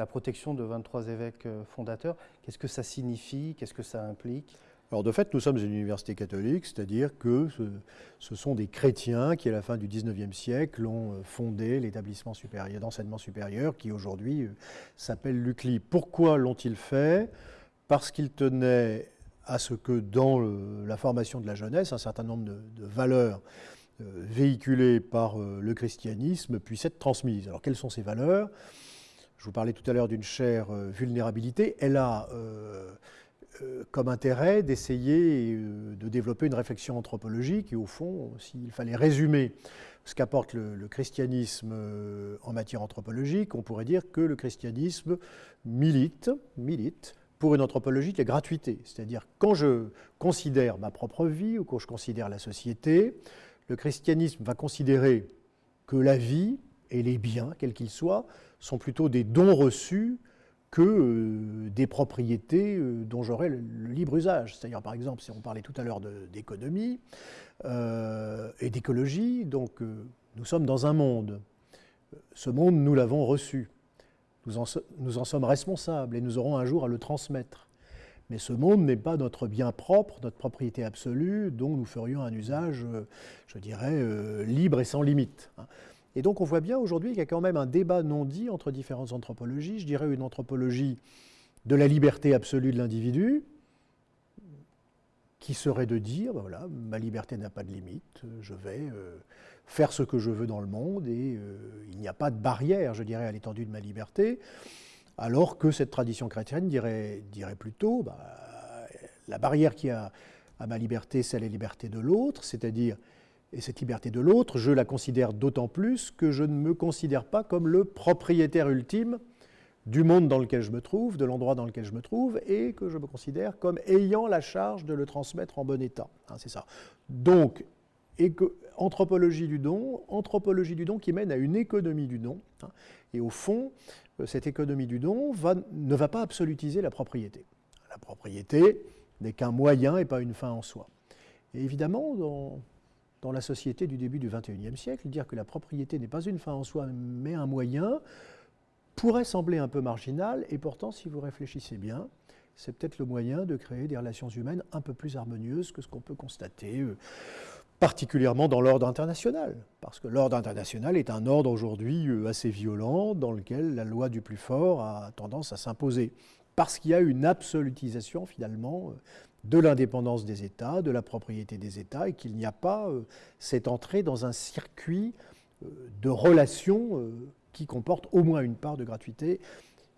Speaker 1: la protection de 23 évêques fondateurs. Qu'est-ce que ça signifie? Qu'est-ce que ça implique?
Speaker 2: Alors de fait, nous sommes une université catholique, c'est-à-dire que ce, sont des chrétiens qui, à la fin du XIXe siècle, ont euh, fondé l'établissement supérieur d'enseignement supérieur qui aujourd'hui euh, s'appelle l'UCLI. Pourquoi l'ont-ils fait? Parce qu'ils tenaient à ce que dans la formation de la jeunesse, un certain nombre de, valeurs euh, véhiculées par le christianisme puissent être transmises. Alors quelles sont ces valeurs? Je vous parlais tout à l'heure d'une chère vulnérabilité. Elle a euh, comme intérêt d'essayer euh, de développer une réflexion anthropologique et au fond, s'il fallait résumer ce qu'apporte le, christianisme euh, en matière anthropologique, on pourrait dire que le christianisme milite, milite pour une anthropologie de gratuité. C'est-à-dire quand je considère ma propre vie ou quand je considère la société, le christianisme va considérer que la vie et les biens, quels qu'ils soient, sont plutôt des dons reçus que euh, des propriétés euh, dont j'aurais le, libre usage. C'est-à-dire, par exemple, si on parlait tout à l'heure d'économie euh, et d'écologie, donc nous sommes dans un monde. Ce monde, nous l'avons reçu. Nous en, nous en, sommes responsables et nous aurons un jour à le transmettre. Mais ce monde n'est pas notre bien propre, notre propriété absolue, dont nous ferions un usage, je dirais, libre et sans limite. Et donc on voit bien aujourd'hui qu'il y a quand même un débat non dit entre différentes anthropologies. Je dirais une anthropologie de la liberté absolue de l'individu, qui serait de dire, ben voilà, ma liberté n'a pas de limite, je vais euh, faire ce que je veux dans le monde et euh, il n'y a pas de barrière, je dirais, à l'étendue de ma liberté, alors que cette tradition chrétienne dirait, dirait plutôt, bah, la barrière qui a à ma liberté, c'est la liberté de l'autre, c'est-à-dire et cette liberté de l'autre, je la considère d'autant plus que je ne me considère pas comme le propriétaire ultime du monde dans lequel je me trouve, de l'endroit dans lequel je me trouve, et que je me considère comme ayant la charge de le transmettre en bon état. Hein, c'est ça. Donc, anthropologie du don, anthropologie du don qui mène à une économie du don. Hein, et au fond, euh, cette économie du don ne va pas absolutiser la propriété. La propriété n'est qu'un moyen et pas une fin en soi. Et évidemment, dans, dans la société du début du XXIe siècle, dire que la propriété n'est pas une fin en soi, mais un moyen, pourrait sembler un peu marginal, et pourtant, si vous réfléchissez bien, c'est peut-être le moyen de créer des relations humaines un peu plus harmonieuses que ce qu'on peut constater, euh, particulièrement dans l'ordre international. Parce que l'ordre international est un ordre aujourd'hui euh, assez violent, dans lequel la loi du plus fort a tendance à s'imposer. Parce qu'il y a une absolutisation, finalement, euh, de l'indépendance des États, de la propriété des États, et qu'il n'y a pas cette entrée dans un circuit de relations qui comportent au moins une part de gratuité,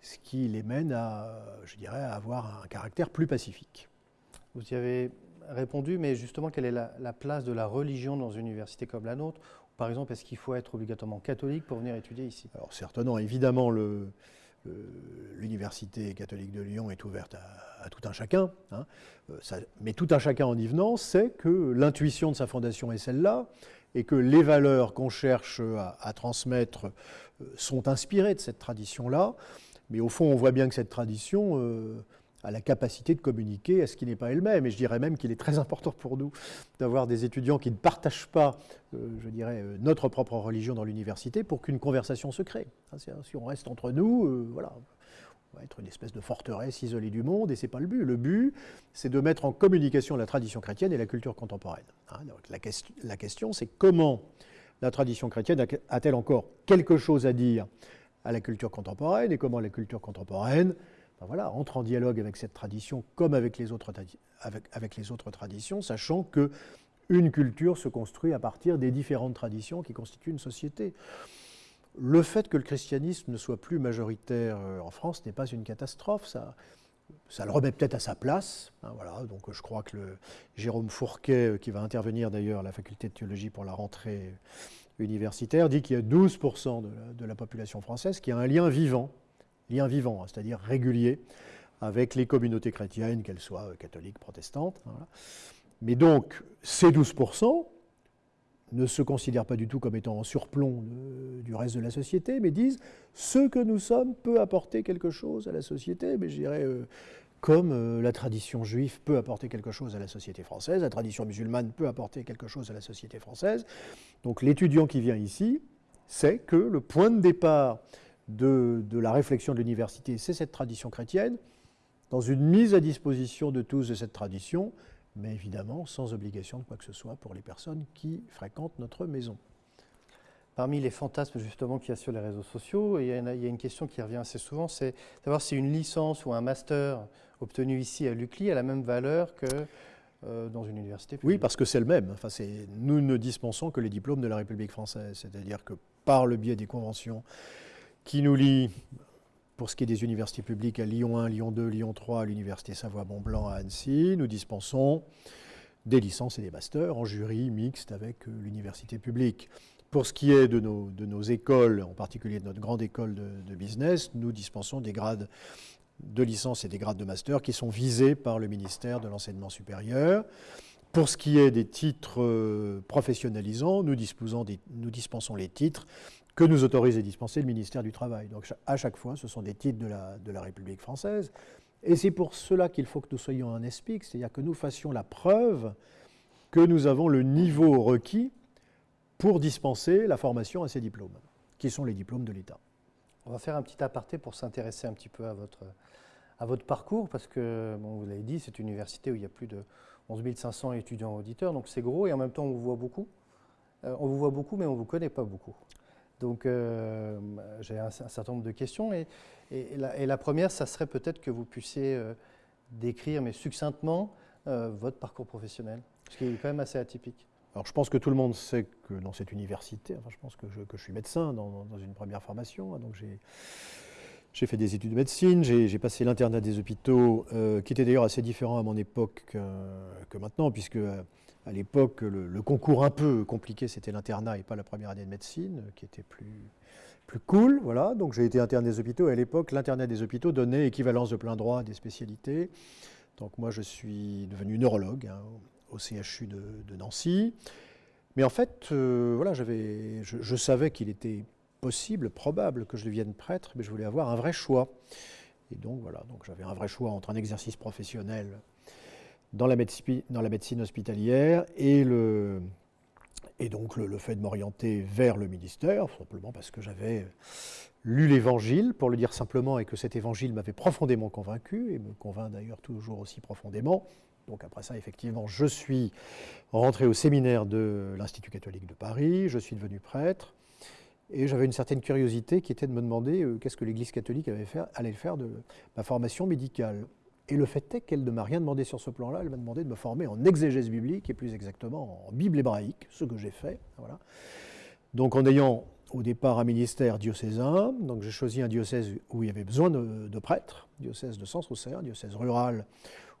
Speaker 2: ce qui les mène à, je dirais, à avoir un caractère plus pacifique.
Speaker 1: Vous y avez répondu, mais justement, quelle est la, place de la religion dans une université comme la nôtre? Par exemple, est-ce qu'il faut être obligatoirement catholique pour venir étudier ici?
Speaker 2: Alors certainement, évidemment, l'université catholique de Lyon est ouverte à, tout un chacun. Hein. Euh, mais tout un chacun en y venant sait que l'intuition de sa fondation est celle-là et que les valeurs qu'on cherche à, transmettre euh, sont inspirées de cette tradition-là. Mais au fond, on voit bien que cette tradition euh, a la capacité de communiquer à ce qui n'est pas elle-même. Et je dirais même qu'il est très important pour nous d'avoir des étudiants qui ne partagent pas, euh, je dirais, notre propre religion dans l'université pour qu'une conversation se crée. Si on reste entre nous, voilà, on va être une espèce de forteresse isolée du monde, et ce n'est pas le but. Le but, c'est de mettre en communication la tradition chrétienne et la culture contemporaine. Hein. la question c'est comment la tradition chrétienne a-t-elle encore quelque chose à dire à la culture contemporaine, et comment la culture contemporaine ben voilà, entre en dialogue avec cette tradition comme avec les autres, traditions, sachant que une culture se construit à partir des différentes traditions qui constituent une société. Le fait que le christianisme ne soit plus majoritaire euh, en France n'est pas une catastrophe, ça, ça le remet peut-être à sa place. Hein, voilà, donc je crois que Jérôme Fourquet, euh, qui va intervenir d'ailleurs à la faculté de théologie pour la rentrée universitaire, dit qu'il y a 12% de la, population française qui a un lien vivant, lien vivant, hein, c'est-à-dire régulier, avec les communautés chrétiennes, qu'elles soient euh, catholiques, protestantes. Hein, Mais donc, ces 12%, ne se considèrent pas du tout comme étant en surplomb du reste de la société, mais disent ce que nous sommes peut apporter quelque chose à la société, mais je dirais euh, comme euh, la tradition juive peut apporter quelque chose à la société française, la tradition musulmane peut apporter quelque chose à la société française. Donc l'étudiant qui vient ici sait que le point de départ de, de la réflexion de l'université, c'est cette tradition chrétienne, dans une mise à disposition de tous de cette tradition, mais évidemment sans obligation de quoi que ce soit pour les personnes qui fréquentent notre maison.
Speaker 1: Parmi les fantasmes justement qu'il y a sur les réseaux sociaux, il y, a une, question qui revient assez souvent, c'est savoir si une licence ou un master obtenu ici à l'UCLI a la même valeur que euh, dans une université
Speaker 2: publique. Oui, parce que c'est le même. Enfin, nous ne dispensons que les diplômes de la République française, c'est-à-dire que par le biais des conventions qui nous lient pour ce qui est des universités publiques, à Lyon 1, Lyon 2, Lyon 3, à l'Université Savoie-Mont-Blanc à Annecy, nous dispensons des licences et des masters en jury mixte avec euh, l'université publique. Pour ce qui est de nos, écoles, en particulier de notre grande école de, business, nous dispensons des grades de licence et des grades de master qui sont visés par le ministère de l'Enseignement supérieur. Pour ce qui est des titres euh, professionnalisants, nous dispensons les titres que nous autorise et dispenser le ministère du Travail. Donc à chaque fois, ce sont des titres de la, République française. Et c'est pour cela qu'il faut que nous soyons un ESPIC, c'est-à-dire que nous fassions la preuve que nous avons le niveau requis pour dispenser la formation à ces diplômes, qui sont les diplômes de l'État.
Speaker 1: On va faire un petit aparté pour s'intéresser un petit peu à votre, parcours, parce que, vous l'avez dit, c'est une université où il y a plus de 11 500 étudiants auditeurs, donc c'est gros, et en même temps, on vous voit beaucoup. Euh, on vous voit beaucoup, mais on ne vous connaît pas beaucoup. Donc euh, j'ai un, certain nombre de questions et, la, première, ça serait peut-être que vous puissiez euh, décrire, mais succinctement, euh, votre parcours professionnel, ce qui est quand même assez atypique.
Speaker 2: Alors je pense que tout le monde sait que dans cette université, enfin je pense que je, suis médecin dans, une première formation, hein, donc j'ai fait des études de médecine, j'ai passé l'internat des hôpitaux, qui était d'ailleurs assez différent à mon époque que, que maintenant, puisque à l'époque, le, concours un peu compliqué, c'était l'internat et pas la première année de médecine, qui était plus, plus cool. Voilà. Donc j'ai été interne des hôpitaux. Et à l'époque, l'internat des hôpitaux donnait équivalence de plein droit à des spécialités. Donc moi, je suis devenu neurologue hein, au CHU de, Nancy. Mais en fait, euh, voilà, je, je, savais qu'il était possible, probable que je devienne prêtre, mais je voulais avoir un vrai choix. Et donc voilà, donc j'avais un vrai choix entre un exercice professionnel dans la, médecine hospitalière et donc le, fait de m'orienter vers le ministère, simplement parce que j'avais lu l'Évangile, pour le dire simplement, et que cet Évangile m'avait profondément convaincu, et me convainc d'ailleurs toujours aussi profondément. Donc après ça, effectivement, je suis rentré au séminaire de l'Institut catholique de Paris, je suis devenu prêtre, et j'avais une certaine curiosité qui était de me demander euh, qu'est-ce que l'Église catholique allait faire de ma formation médicale. Et le fait est qu'elle ne m'a rien demandé sur ce plan-là, elle m'a demandé de me former en exégèse biblique et plus exactement en Bible hébraïque, ce que j'ai fait. Voilà. Donc en ayant au départ un ministère diocésain, donc j'ai choisi un diocèse où il y avait besoin de, prêtres, diocèse de Sens-Auxerre, diocèse rural,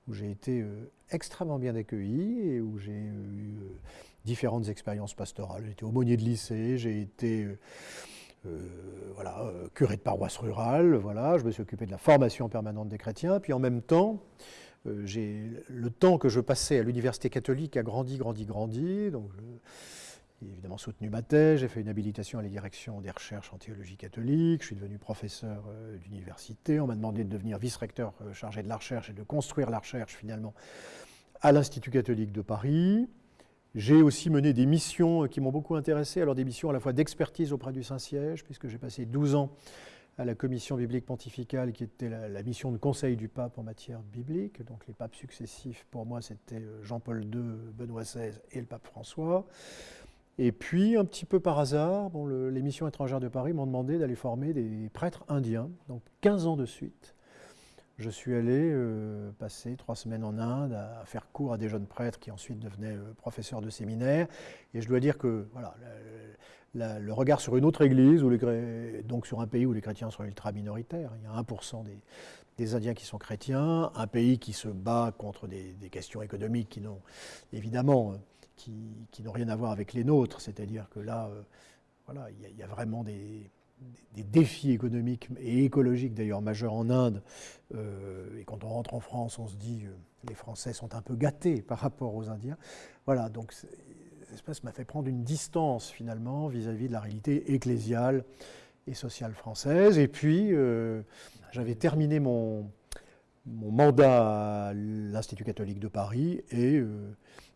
Speaker 2: où j'ai été euh, extrêmement bien accueilli et où j'ai eu euh, différentes expériences pastorales. J'ai été aumônier de lycée, j'ai été... Euh, voilà, euh, curé de paroisse rurale, voilà, je me suis occupé de la formation permanente des chrétiens, puis en même temps, euh, le temps que je passais à l'université catholique a grandi, grandi, grandi. Donc, j'ai évidemment soutenu ma thèse, j'ai fait une habilitation à la direction des recherches en théologie catholique, je suis devenu professeur d'université, on m'a demandé de devenir vice-recteur chargé de la recherche et de construire la recherche finalement à l'Institut catholique de Paris. J'ai aussi mené des missions qui m'ont beaucoup intéressé, alors des missions à la fois d'expertise auprès du Saint-Siège, puisque j'ai passé 12 ans à la commission biblique pontificale, qui était la, mission de conseil du pape en matière biblique. Donc les papes successifs, pour moi, c'était euh, Jean-Paul II, Benoît XVI et le pape François. Et puis, un petit peu par hasard, bon, les missions étrangères de Paris m'ont demandé d'aller former des prêtres indiens, donc 15 ans de suite je suis allé euh, passer trois semaines en Inde à, faire cours à des jeunes prêtres qui ensuite devenaient euh, professeurs de séminaire. Et je dois dire que voilà, le regard sur une autre église, donc sur un pays où les chrétiens sont ultra minoritaires, il y a 1% des, Indiens qui sont chrétiens, un pays qui se bat contre des, questions économiques qui n'ont évidemment euh, qui, n'ont rien à voir avec les nôtres, c'est-à-dire que là, voilà, il y, a vraiment des, des défis économiques et écologiques d'ailleurs majeurs en Inde. Euh, et quand on rentre en France, on se dit euh, les Français sont un peu gâtés par rapport aux Indiens. Voilà, donc cet espace m'a fait prendre une distance finalement vis-à-vis de la réalité ecclésiale et sociale française. Et puis, euh, j'avais terminé mon, mon, mandat à l'Institut catholique de Paris et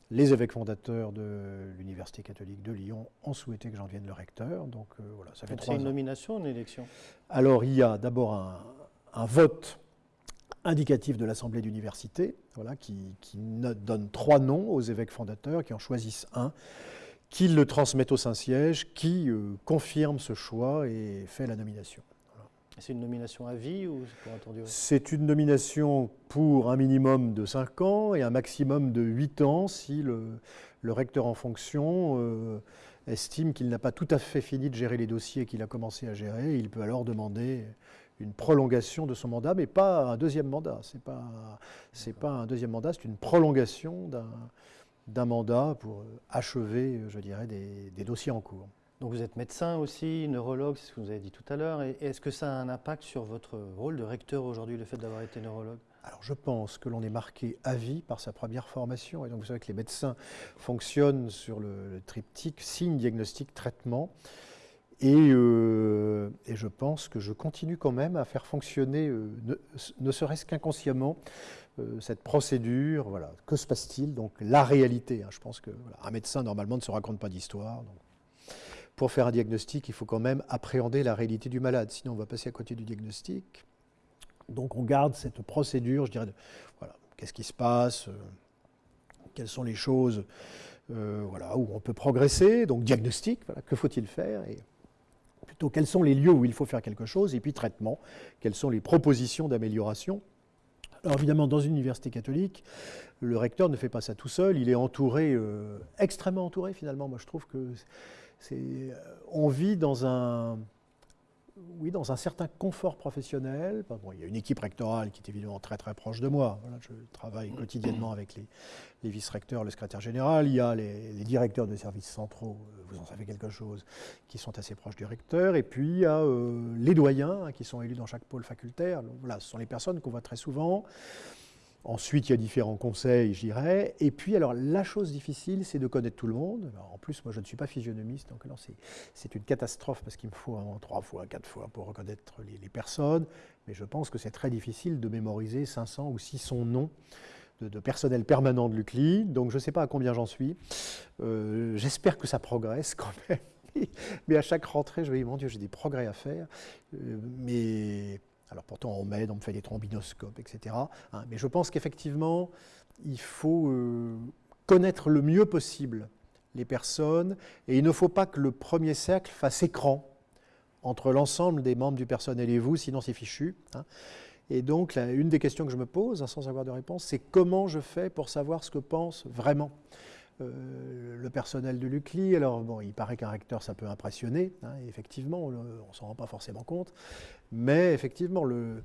Speaker 2: les évêques fondateurs de l'Université catholique de Lyon ont souhaité que j'en devienne le recteur. Donc euh, voilà,
Speaker 1: ça fait C'est une nomination, une élection?
Speaker 2: Alors il y a d'abord un, vote indicatif de l'Assemblée d'université, voilà, qui, donne trois noms aux évêques fondateurs, qui en choisissent un, qui le transmettent au Saint-Siège, qui euh, confirme ce choix et fait la nomination.
Speaker 1: C'est une nomination à vie ou pour un tour
Speaker 2: C'est une nomination pour un minimum de 5 ans et un maximum de 8 ans si le, recteur en fonction euh, estime qu'il n'a pas tout à fait fini de gérer les dossiers qu'il a commencé à gérer. Il peut alors demander une prolongation de son mandat, mais pas un deuxième mandat. Ce n'est pas, pas un deuxième mandat, c'est une prolongation d'un mandat pour achever, je dirais, des dossiers en cours.
Speaker 1: Donc vous êtes médecin aussi, neurologue, c'est ce que vous avez dit tout à l'heure. Est-ce que ça a un impact sur votre rôle de recteur aujourd'hui, le fait d'avoir été neurologue?
Speaker 2: Alors je pense que l'on est marqué à vie par sa première formation. Et donc vous savez que les médecins fonctionnent sur le, triptyque signe, diagnostic, traitement. Et, euh, et, je pense que je continue quand même à faire fonctionner, euh, ne, serait-ce qu'inconsciemment, euh, cette procédure. Voilà. Que se passe-t-il? Donc la réalité. Hein. je pense qu'un un médecin normalement ne se raconte pas d'histoire pour faire un diagnostic, il faut quand même appréhender la réalité du malade, sinon on va passer à côté du diagnostic. Donc on garde cette procédure, je dirais, de, voilà, qu'est-ce qui se passe, euh, quelles sont les choses euh, voilà, où on peut progresser, donc diagnostic, voilà, que faut-il faire, et plutôt quels sont les lieux où il faut faire quelque chose, et puis traitement, quelles sont les propositions d'amélioration. Alors évidemment, dans une université catholique, le recteur ne fait pas ça tout seul, il est entouré, euh, extrêmement entouré finalement. Moi je trouve que on vit dans un, oui, dans un certain confort professionnel. il y a une équipe rectorale qui est évidemment très très proche de moi. je travaille quotidiennement avec les, vice-recteurs, le secrétaire général. Il y a les, directeurs de services centraux, euh, vous en savez quelque chose, qui sont assez proches du recteur. Et puis il y a euh, les doyens hein, qui sont élus dans chaque pôle facultaire. voilà, ce sont les personnes qu'on voit très souvent. Ensuite, il y a différents conseils, je. Et puis, alors, la chose difficile, c'est de connaître tout le monde. en plus, moi, je ne suis pas physionomiste, donc c'est une catastrophe parce qu'il me faut trois fois, quatre fois pour reconnaître les, personnes. Mais je pense que c'est très difficile de mémoriser 500 ou 600 noms de, personnel permanent de l'UCLI. Donc, je ne sais pas à combien j'en suis. Euh, j'espère que ça progresse quand même. mais à chaque rentrée, je me dis, mon Dieu, j'ai des progrès à faire. Euh, mais alors pourtant on m'aide, on me fait des trombinoscopes, etc. Hein. mais je pense qu'effectivement, il faut euh, connaître le mieux possible les personnes et il ne faut pas que le premier cercle fasse écran entre l'ensemble des membres du personnel et vous, sinon c'est fichu. Hein. Et donc, une des questions que je me pose, hein, sans avoir de réponse, c'est comment je fais pour savoir ce que pense vraiment euh, le personnel de l'UCLI? Alors, bon, il paraît qu'un recteur, ça peut impressionner, effectivement, on ne s'en rend pas forcément compte. Mais effectivement, euh,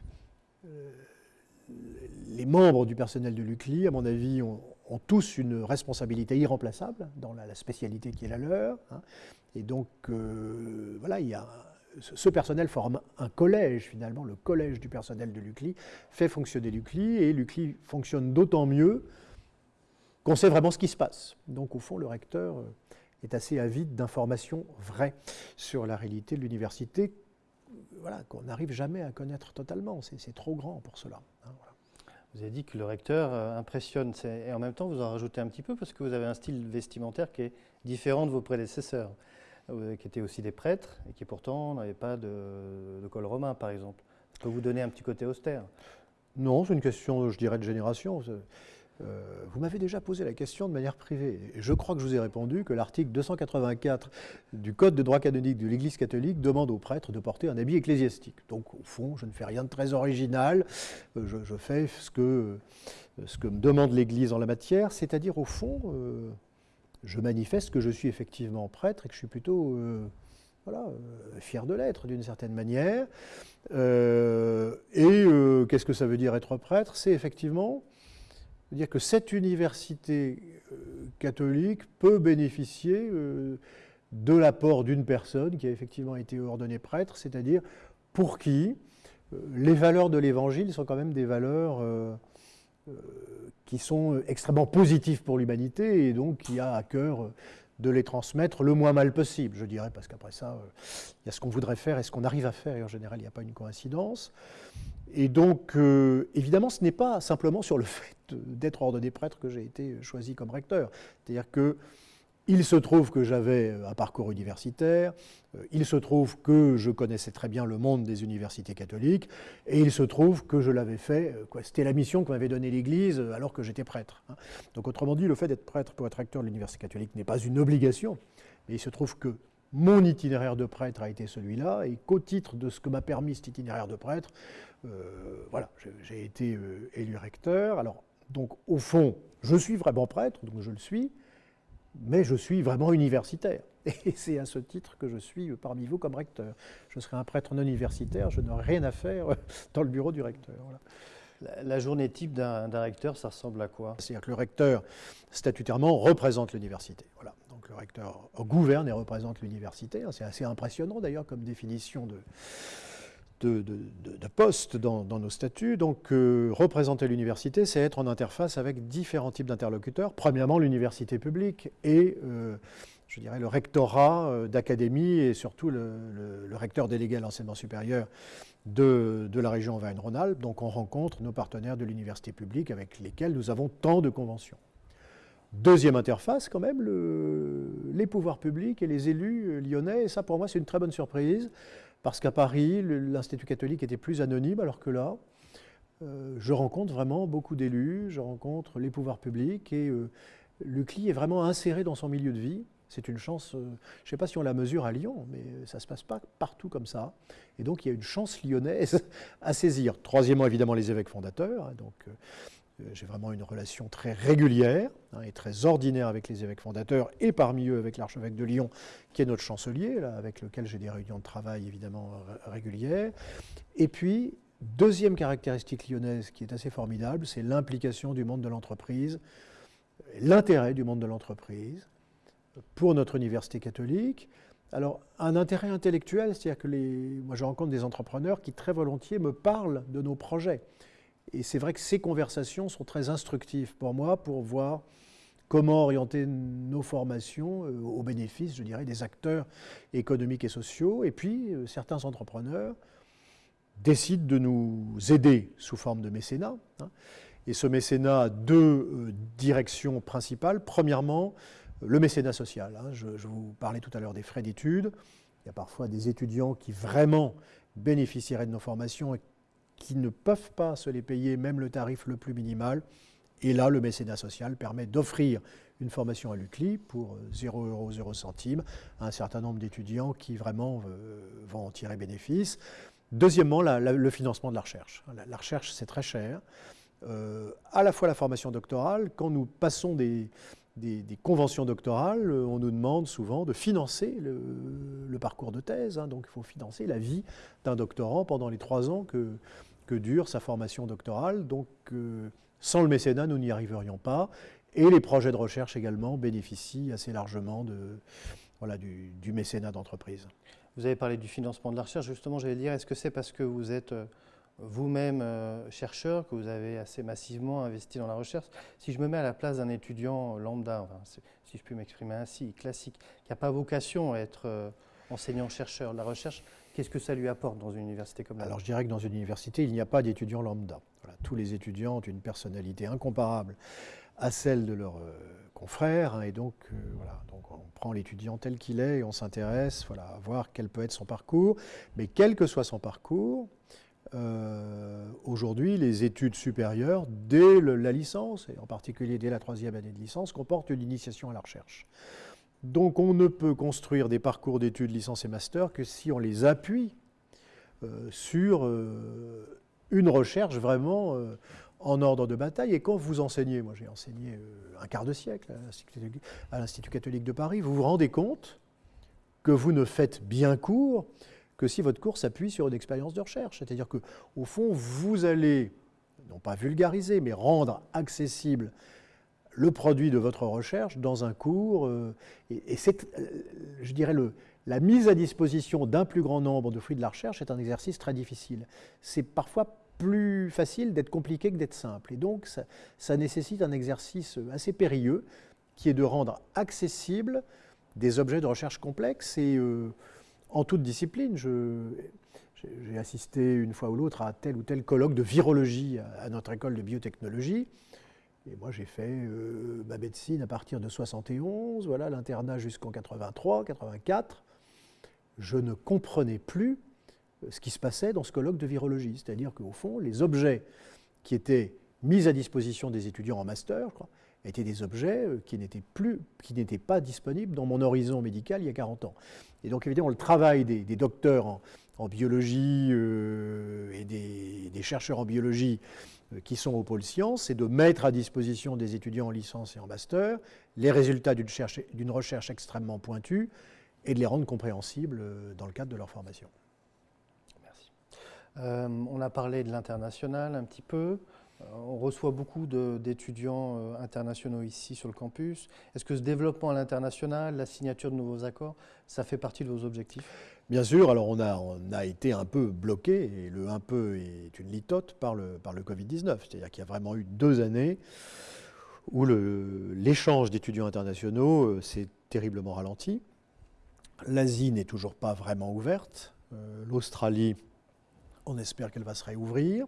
Speaker 2: les membres du personnel de l'UCLI, à mon avis, ont, tous une responsabilité irremplaçable dans la, spécialité qui est la leur. Hein. Et donc, euh, voilà, a, ce personnel forme un collège, finalement, le collège du personnel de l'UCLI fait fonctionner l'UCLI, et l'UCLI fonctionne d'autant mieux qu'on sait vraiment ce qui se passe. Donc, au fond, le recteur euh, est assez avide d'informations vraies sur la réalité de l'université voilà, qu'on n'arrive jamais à connaître totalement. C'est trop grand pour cela. Hein,
Speaker 1: vous avez dit que le recteur euh, impressionne, et en même temps vous en rajoutez un petit peu parce que vous avez un style vestimentaire qui est différent de vos prédécesseurs, euh, qui étaient aussi des prêtres et qui pourtant n'avaient pas de, col romain, par exemple. Ça peut vous donner un petit côté austère
Speaker 2: Non, c'est une question, je dirais, de génération. Euh, vous m'avez déjà posé la question de manière privée. je crois que je vous ai répondu que l'article 284 du Code de droit canonique de l'Église catholique demande aux prêtres de porter un habit ecclésiastique. Donc, au fond, je ne fais rien de très original. Euh, je, fais ce que, ce que me demande l'Église en la matière, c'est-à-dire, au fond, euh, je manifeste que je suis effectivement prêtre et que je suis plutôt fier de l'être d'une certaine manière. et qu'est-ce que ça veut dire être prêtre? C'est effectivement dire que cette université euh, catholique peut bénéficier euh, de l'apport d'une personne qui a effectivement été ordonnée prêtre, c'est-à-dire pour qui euh, les valeurs de l'Évangile sont quand même des valeurs qui sont extrêmement positives pour l'humanité et donc qui a à cœur de les transmettre le moins mal possible, je dirais, parce qu'après ça, il y a ce qu'on voudrait faire et ce qu'on arrive à faire, et en général, il n'y a pas une coïncidence. Et donc, euh, évidemment, ce n'est pas simplement sur le fait d'être ordonné prêtre que j'ai été choisi comme recteur. C'est-à-dire que il se trouve que j'avais un parcours universitaire, euh, il se trouve que je connaissais très bien le monde des universités catholiques, et il se trouve que je l'avais fait, euh, c'était la mission que m'avait donnée l'Église alors que j'étais prêtre. Hein. Donc autrement dit, le fait d'être prêtre pour être recteur de l'université catholique n'est pas une obligation, mais il se trouve que mon itinéraire de prêtre a été celui-là, et qu'au titre de ce que m'a permis cet itinéraire de prêtre, euh, voilà, j'ai été euh, élu recteur. Alors, donc, au fond, je suis vraiment prêtre, donc je le suis, mais je suis vraiment universitaire. Et c'est à ce titre que je suis parmi vous comme recteur. Je serai un prêtre non universitaire, je n'aurai rien à faire dans le bureau du recteur.
Speaker 1: La, journée type d'un recteur, ça ressemble à quoi?
Speaker 2: C'est-à-dire que le recteur, statutairement, représente l'université. Voilà. Donc le recteur gouverne et représente l'université. C'est assez impressionnant d'ailleurs comme définition de, de, postes dans, nos statuts. Donc, euh, représenter l'université, c'est être en interface avec différents types d'interlocuteurs. Premièrement, l'université publique et, euh, je dirais, le rectorat euh, d'académie et surtout le, recteur délégué à l'enseignement supérieur de, la région Auvergne-Rhône-Alpes. Donc, on rencontre nos partenaires de l'université publique avec lesquels nous avons tant de conventions. Deuxième interface, quand même, les pouvoirs publics et les élus lyonnais. Et ça, pour moi, c'est une très bonne surprise parce qu'à Paris, l'Institut catholique était plus anonyme, alors que là, euh, je rencontre vraiment beaucoup d'élus, je rencontre les pouvoirs publics, et euh, le CLI est vraiment inséré dans son milieu de vie. C'est une chance, euh, je ne sais pas si on la mesure à Lyon, mais ça ne se passe pas partout comme ça. Et donc il y a une chance lyonnaise à saisir. Troisièmement, évidemment, les évêques fondateurs. Hein, donc, J'ai vraiment une relation très régulière hein, et très ordinaire avec les évêques fondateurs et parmi eux avec l'archevêque de Lyon, qui est notre chancelier, avec lequel j'ai des réunions de travail évidemment régulières. Et puis, deuxième caractéristique lyonnaise qui est assez formidable, c'est l'implication du monde de l'entreprise, l'intérêt du monde de l'entreprise pour notre université catholique. Alors, un intérêt intellectuel, c'est-à-dire que moi je rencontre des entrepreneurs qui très volontiers me parlent de nos projets. Et c'est vrai que ces conversations sont très instructives pour moi pour voir comment orienter nos formations euh, au bénéfice, je dirais, des acteurs économiques et sociaux. Et puis, euh, certains entrepreneurs décident de nous aider sous forme de mécénat. Hein. Et ce mécénat a deux euh, directions principales. Premièrement, le mécénat social. Hein. Je, vous parlais tout à l'heure des frais d'études. Il y a parfois des étudiants qui vraiment bénéficieraient de nos formations et qui ne peuvent pas se les payer, même le tarif le plus minimal. Et là, le mécénat social permet d'offrir une formation à l'UCLI pour 0 euros 0 centimes à un certain nombre d'étudiants qui vraiment euh, vont en tirer bénéfice. Deuxièmement, le financement de la recherche. La, recherche, c'est très cher. Euh, à la fois la formation doctorale, quand nous passons des, conventions doctorales, on nous demande souvent de financer le, parcours de thèse. Hein. donc il faut financer la vie d'un doctorant pendant les trois ans que, que dure sa formation doctorale. Donc euh, sans le mécénat, nous n'y arriverions pas. Et les projets de recherche également bénéficient assez largement de, voilà, du, mécénat d'entreprise.
Speaker 1: Vous avez parlé du financement de la recherche. Justement, j'allais dire, est-ce que c'est parce que vous êtes euh, vous-même euh, chercheur, que vous avez assez massivement investi dans la recherche? Si je me mets à la place d'un étudiant lambda, si je puis m'exprimer ainsi, classique, qui n'a pas vocation à être enseignant-chercheur, la recherche, qu'est-ce que ça lui apporte dans une université comme la
Speaker 2: Alors je dirais que dans une université, il n'y a pas d'étudiants lambda. tous les étudiants ont une personnalité incomparable à celle de leurs euh, confrères, hein, et donc, voilà, donc on prend l'étudiant tel qu'il est et on s'intéresse voilà, à voir quel peut être son parcours, mais quel que soit son parcours, euh, aujourd'hui, les études supérieures, dès la licence, et en particulier dès la troisième année de licence, comportent une initiation à la recherche. Donc on ne peut construire des parcours d'études licence et master que si on les appuie euh, sur euh, une recherche vraiment en ordre de bataille. Et quand vous enseignez, moi j'ai enseigné un quart de siècle à l'Institut catholique de Paris, vous vous rendez compte que vous ne faites bien cours que si votre cours s'appuie sur une expérience de recherche. C'est-à-dire qu'au fond, vous allez, non pas vulgariser, mais rendre accessible le produit de votre recherche dans un cours. Euh, et, c'est, euh, je dirais, le, la mise à disposition d'un plus grand nombre de fruits de la recherche est un exercice très difficile. C'est parfois plus facile d'être compliqué que d'être simple. Et donc, ça, nécessite un exercice assez périlleux qui est de rendre accessible des objets de recherche complexes et euh, en toute discipline. J'ai assisté une fois ou l'autre à tel ou tel colloque de virologie à, notre école de biotechnologie. Et moi, j'ai fait euh, ma médecine à partir de 71, voilà, l'internat jusqu'en 83, 84. Je ne comprenais plus euh, ce qui se passait dans ce colloque de virologie. C'est-à-dire qu'au fond, les objets qui étaient mis à disposition des étudiants en master étaient des objets euh, qui n'étaient plus, qui n'étaient pas disponibles dans mon horizon médical il y a 40 ans. Et donc évidemment, le travail des, docteurs en, biologie euh, et des, chercheurs en biologie euh, qui sont au pôle sciences, c'est de mettre à disposition des étudiants en licence et en master les résultats d'une recherche extrêmement pointue et de les rendre compréhensibles euh, dans le cadre de leur formation.
Speaker 1: Merci. on a parlé de l'international un petit peu. On reçoit beaucoup d'étudiants euh, internationaux ici sur le campus. Est-ce que ce développement à l'international, la signature de nouveaux accords, ça fait partie de vos objectifs?
Speaker 2: Bien sûr, alors on a, été un peu bloqué, et le un peu est une litote par le, par le Covid-19. C'est-à-dire qu'il y a vraiment eu deux années où l'échange d'étudiants internationaux euh, s'est terriblement ralenti. L'Asie n'est toujours pas vraiment ouverte. Euh, L'Australie, on espère qu'elle va se réouvrir.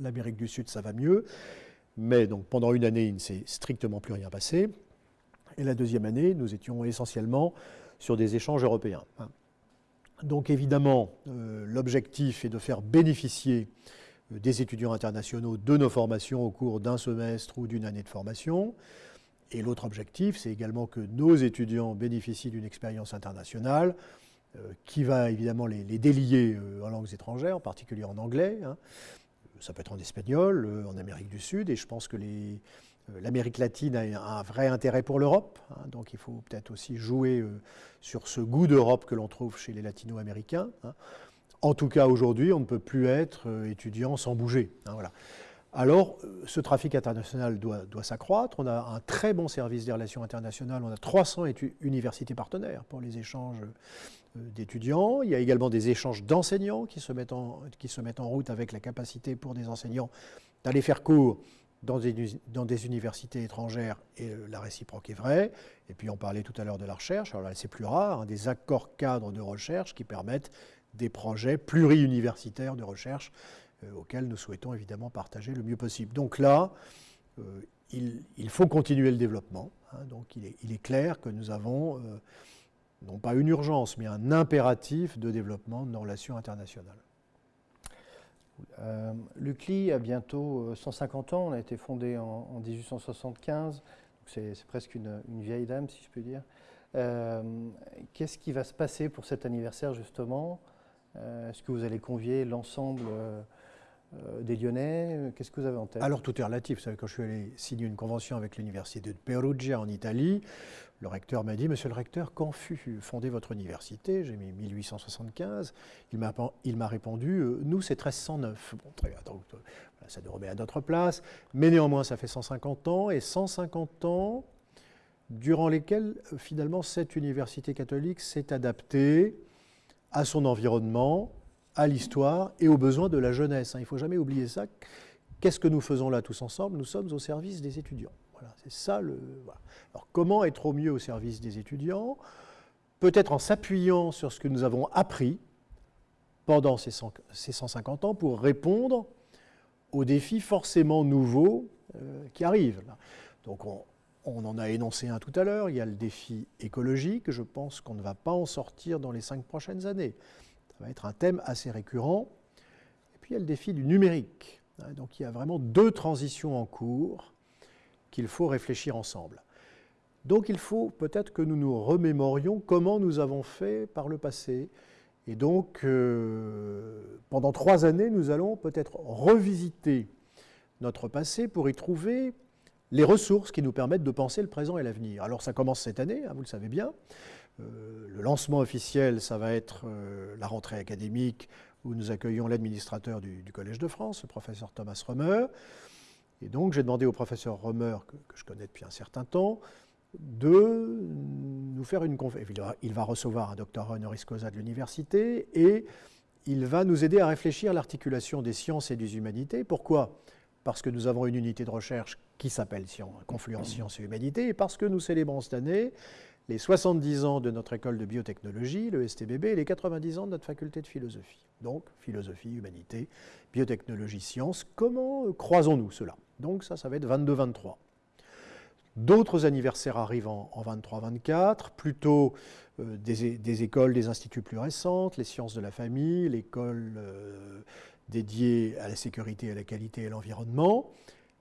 Speaker 2: L'Amérique du Sud, ça va mieux. Mais donc pendant une année, il ne s'est strictement plus rien passé. Et la deuxième année, nous étions essentiellement sur des échanges européens. Donc évidemment, euh, l'objectif est de faire bénéficier euh, des étudiants internationaux de nos formations au cours d'un semestre ou d'une année de formation. Et l'autre objectif, c'est également que nos étudiants bénéficient d'une expérience internationale euh, qui va évidemment les, délier en langues étrangères, en particulier en anglais. Hein ça peut être en espagnol, en Amérique du Sud, et je pense que l'Amérique latine a un vrai intérêt pour l'Europe, hein, donc il faut peut-être aussi jouer sur ce goût d'Europe que l'on trouve chez les latino-américains. Hein. En tout cas, aujourd'hui, on ne peut plus être étudiant sans bouger. Hein, voilà. Alors, ce trafic international doit, s'accroître. On a un très bon service des relations internationales. On a 300 universités partenaires pour les échanges euh, d'étudiants. Il y a également des échanges d'enseignants qui, se mettent en, qui se mettent en route avec la capacité pour des enseignants d'aller faire cours dans des, dans des, universités étrangères et euh, la réciproque est vraie. Et puis on parlait tout à l'heure de la recherche, alors là c'est plus rare, hein, des accords cadres de recherche qui permettent des projets pluri-universitaires de recherche euh, auxquels nous souhaitons évidemment partager le mieux possible. Donc là, il, faut continuer le développement. Hein. donc il est, clair que nous avons non pas une urgence, mais un impératif de développement de nos relations internationales.
Speaker 1: Euh, L'UCLI a bientôt 150 euh, ans, on a été fondé en, 1875, c'est presque une, vieille dame si je peux dire. Euh, qu'est-ce qui va se passer pour cet anniversaire justement? Est-ce que vous allez convier l'ensemble des Lyonnais? Qu'est-ce que vous avez en tête?
Speaker 2: Alors tout est relatif. Vous savez, quand je suis allé signer une convention avec l'université de Perugia en Italie, le recteur m'a dit, Monsieur le recteur, quand fut fondée votre université? J'ai mis 1875. Il m'a répondu, euh, nous, c'est 1309. Bon, très bien, donc euh, ça nous remet à notre place. Mais néanmoins, ça fait 150 ans, et 150 ans durant lesquels, euh, finalement, cette université catholique s'est adaptée à son environnement, à l'histoire et aux besoins de la jeunesse. Hein. Il ne faut jamais oublier ça. Qu'est-ce que nous faisons là tous ensemble? Nous sommes au service des étudiants. C'est ça. Alors, comment être au mieux au service des étudiants? Peut-être en s'appuyant sur ce que nous avons appris pendant ces, 150 ans pour répondre aux défis forcément nouveaux euh, qui arrivent. Donc, on, on, en a énoncé un tout à l'heure. Il y a le défi écologique. Je pense qu'on ne va pas en sortir dans les cinq prochaines années. Ça va être un thème assez récurrent. Et puis, il y a le défi du numérique. Donc, il y a vraiment deux transitions en cours qu'il faut réfléchir ensemble. Donc il faut peut-être que nous nous remémorions comment nous avons fait par le passé. Et donc, euh, pendant trois années, nous allons peut-être revisiter notre passé pour y trouver les ressources qui nous permettent de penser le présent et l'avenir. Alors ça commence cette année, hein, vous le savez bien. Euh, le lancement officiel, ça va être euh, la rentrée académique où nous accueillons l'administrateur du, Collège de France, le professeur Thomas Römer. Et donc j'ai demandé au professeur Römer, que, je connais depuis un certain temps, de nous faire une conférence. Il va recevoir un doctorat honoris causa de l'université et il va nous aider à réfléchir à l'articulation des sciences et des humanités. Pourquoi? Parce que nous avons une unité de recherche qui s'appelle Confluence Sciences et Humanités et parce que nous célébrons cette année les 70 ans de notre école de biotechnologie, le STBB, et les 90 ans de notre faculté de philosophie. Donc, philosophie, humanité, biotechnologie, sciences. Comment croisons-nous cela? Donc ça, ça va être 22-23. D'autres anniversaires arrivent en, 23-24, plutôt euh, des, écoles, des instituts plus récentes, les sciences de la famille, l'école euh, dédiée à la sécurité, à la qualité et à l'environnement.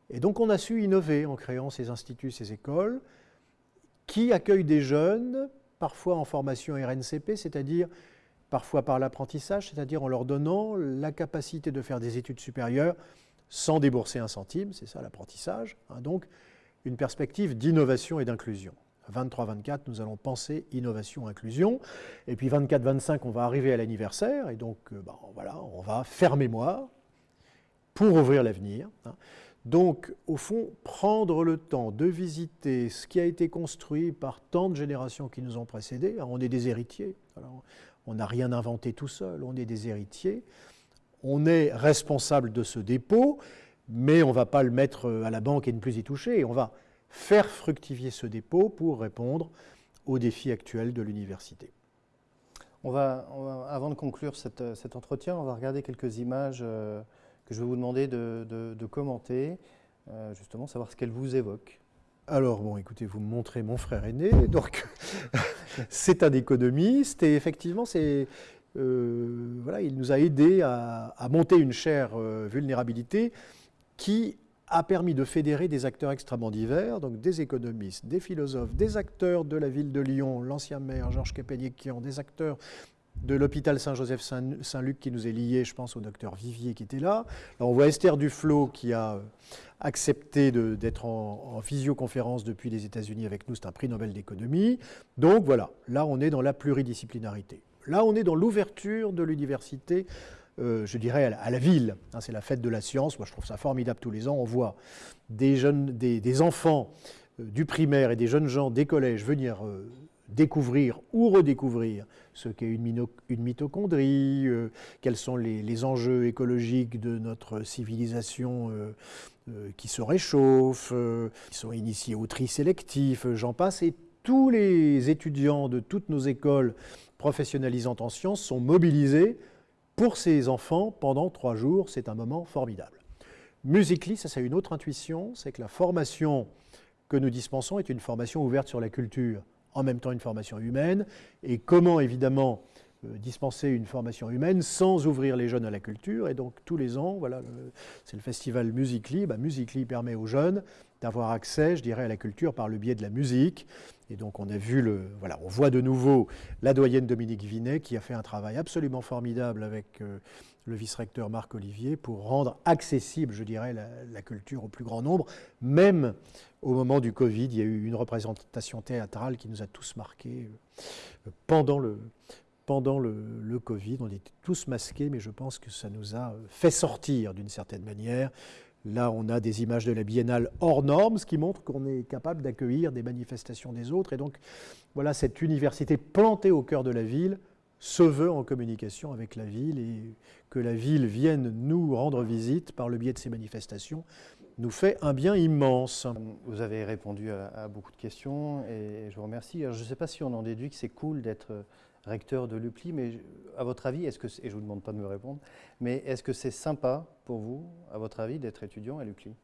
Speaker 2: Et donc on a su innover en créant ces instituts, ces écoles, qui accueillent des jeunes, parfois en formation RNCP, c'est-à-dire parfois par l'apprentissage, c'est-à-dire en leur donnant la capacité de faire des études supérieures sans débourser un centime, c'est ça l'apprentissage. Hein. donc une perspective d'innovation et d'inclusion. 23-24, nous allons penser innovation, inclusion. Et puis 24-25, on va arriver à l'anniversaire. Et donc, euh, ben, voilà, on va faire mémoire pour ouvrir l'avenir. Hein. Donc, au fond, prendre le temps de visiter ce qui a été construit par tant de générations qui nous ont précédés. on est des héritiers. on n'a rien inventé tout seul. On est des héritiers. On est responsable de ce dépôt mais on ne va pas le mettre euh, à la banque et ne plus y toucher. On va faire fructifier ce dépôt pour répondre aux défis actuels de l'université.
Speaker 1: On va, avant de conclure euh, cet entretien, on va regarder quelques images euh, que je vais vous demander de, commenter, justement savoir ce qu'elles vous évoquent.
Speaker 2: Alors, bon, écoutez, vous me montrez mon frère aîné, donc c'est un économiste, et effectivement, c'est, voilà, il nous a aidé à, monter une chaire vulnérabilité qui a permis de fédérer des acteurs extrêmement divers, donc des économistes, des philosophes, des acteurs de la ville de Lyon, l'ancien maire Georges Capéniquian, des acteurs de l'hôpital Saint-Joseph-Saint-Luc qui nous est lié, je pense au docteur Vivier qui était là. là on voit Esther Duflo qui a euh, accepté d'être en, visioconférence depuis les États-Unis avec nous, c'est un prix Nobel d'économie. Donc voilà, là on est dans la pluridisciplinarité. Là on est dans l'ouverture de l'université, euh, je dirais, à la, ville. Hein, c'est la fête de la science, moi je trouve ça formidable tous les ans. On voit des, enfants euh, du primaire et des jeunes gens des collèges venir découvrir ou redécouvrir ce qu'est une, mitochondrie, euh, quels sont les, enjeux écologiques de notre civilisation euh, euh, qui se réchauffe, qui sont initiés au tri sélectif, j'en passe, et tous les étudiants de toutes nos écoles professionnalisantes en sciences sont mobilisés pour ces enfants pendant trois jours. C'est un moment formidable. Musically, ça c'est une autre intuition, c'est que la formation que nous dispensons est une formation ouverte sur la culture en même temps une formation humaine, et comment évidemment euh, dispenser une formation humaine sans ouvrir les jeunes à la culture? Et donc tous les ans, voilà, c'est le festival Musically. Bah, Musically permet aux jeunes d'avoir accès, je dirais, à la culture par le biais de la musique. Et donc on a vu le, voilà, on voit de nouveau la doyenne Dominique Vinet qui a fait un travail absolument formidable avec euh, le vice-recteur Marc Olivier pour rendre accessible, je dirais, la, culture au plus grand nombre. Même au moment du Covid, il y a eu une représentation théâtrale qui nous a tous marqués euh, pendant le, pendant le, Covid. On était tous masqués, mais je pense que ça nous a fait sortir d'une certaine manière. Là, on a des images de la biennale hors normes, ce qui montre qu'on est capable d'accueillir des manifestations des autres. Et donc, voilà, cette université plantée au cœur de la ville se veut en communication avec la ville et que la ville vienne nous rendre visite par le biais de ces manifestations nous fait un bien immense.
Speaker 1: Vous avez répondu à, beaucoup de questions et je vous remercie. je ne sais pas si on en déduit que c'est cool d'être recteur de l'UPLI, mais à votre avis, est-ce que, et je ne vous demande pas de me répondre, mais est-ce que c'est sympa pour vous, à votre avis, d'être étudiant à l'UPLI?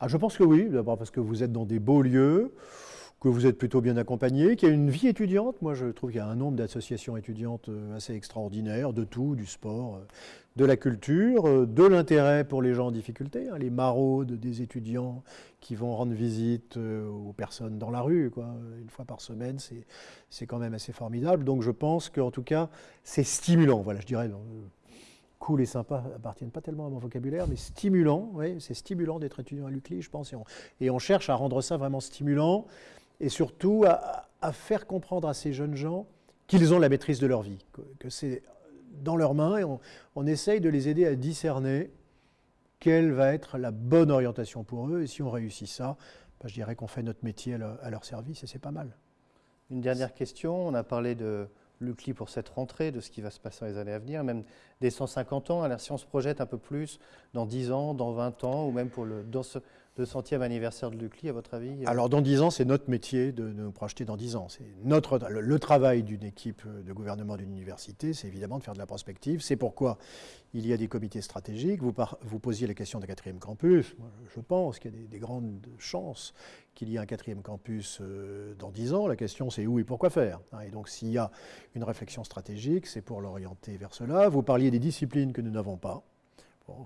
Speaker 2: Ah, Je pense que oui, d'abord parce que vous êtes dans des beaux lieux, que vous êtes plutôt bien accompagné, qu'il y a une vie étudiante. Moi, je trouve qu'il y a un nombre d'associations étudiantes euh, assez extraordinaires, de tout, du sport, euh, de la culture, euh, de l'intérêt pour les gens en difficulté, hein, les maraudes des étudiants qui vont rendre visite aux personnes dans la rue, quoi, une fois par semaine, c'est quand même assez formidable. Donc je pense qu'en tout cas, c'est stimulant. Voilà, je dirais, cool et sympa appartiennent pas tellement à mon vocabulaire, mais stimulant, oui, c'est stimulant d'être étudiant à l'UCLI, je pense, et on, et on cherche à rendre ça vraiment stimulant et surtout à, faire comprendre à ces jeunes gens qu'ils ont la maîtrise de leur vie, que, c'est dans leurs mains et on, essaye de les aider à discerner quelle va être la bonne orientation pour eux. Et si on réussit ça, bah, je dirais qu'on fait notre métier à leur, service et c'est pas mal.
Speaker 1: Une dernière question, on a parlé de l'UCLI pour cette rentrée, de ce qui va se passer dans les années à venir, même des 150 ans. Alors si on se projette un peu plus dans 10 ans, dans 20 ans, ou même pour le, dans ce, le centième anniversaire de l'UCLI, à votre avis
Speaker 2: euh Alors, dans dix ans, c'est notre métier de, nous projeter dans dix ans. C'est notre, le, travail d'une équipe de gouvernement d'une université, c'est évidemment de faire de la prospective. C'est pourquoi il y a des comités stratégiques. Vous, vous posiez la question d'un quatrième campus. je pense qu'il y a des, grandes chances qu'il y ait un quatrième campus euh, dans dix ans. La question, c'est où et pourquoi faire. Hein. Et donc, s'il y a une réflexion stratégique, c'est pour l'orienter vers cela. Vous parliez des disciplines que nous n'avons pas.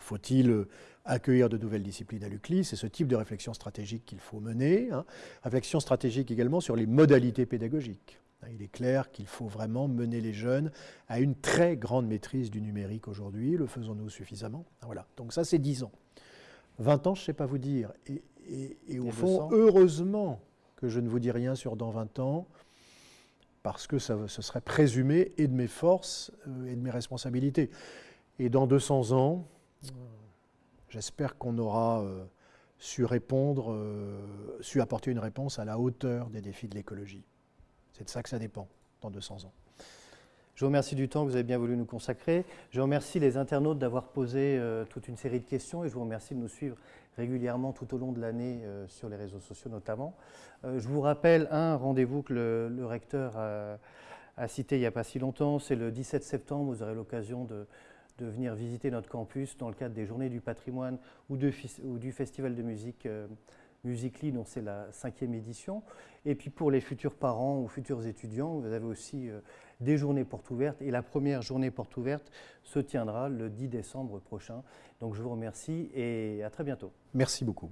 Speaker 2: Faut-il euh, accueillir de nouvelles disciplines à l'UCLI? C'est ce type de réflexion stratégique qu'il faut mener. Hein. Réflexion stratégique également sur les modalités pédagogiques. Hein, il est clair qu'il faut vraiment mener les jeunes à une très grande maîtrise du numérique aujourd'hui. Le faisons-nous suffisamment? Voilà. Donc ça, c'est 10 ans. 20 ans, je ne sais pas vous dire. Et, au fond, heureusement que je ne vous dis rien sur dans 20 ans, parce que ça, ce serait présumé et de mes forces euh, et de mes responsabilités. Et dans 200 ans, J'espère qu'on aura euh, su répondre, euh, su apporter une réponse à la hauteur des défis de l'écologie. C'est de ça que ça dépend dans 200 ans.
Speaker 1: Je vous remercie du temps que vous avez bien voulu nous consacrer. Je remercie les internautes d'avoir posé euh, toute une série de questions et je vous remercie de nous suivre régulièrement tout au long de l'année sur les réseaux sociaux notamment. je vous rappelle un rendez-vous que le, recteur a, cité il n'y a pas si longtemps, c'est le 17 septembre, vous aurez l'occasion de, de venir visiter notre campus dans le cadre des Journées du patrimoine ou, du Festival de musique euh, Musically, dont c'est la cinquième édition. Et puis pour les futurs parents ou futurs étudiants, vous avez aussi euh, des journées portes ouvertes. Et la première journée porte ouverte se tiendra le 10 décembre prochain. Donc je vous remercie et à très bientôt.
Speaker 2: Merci beaucoup.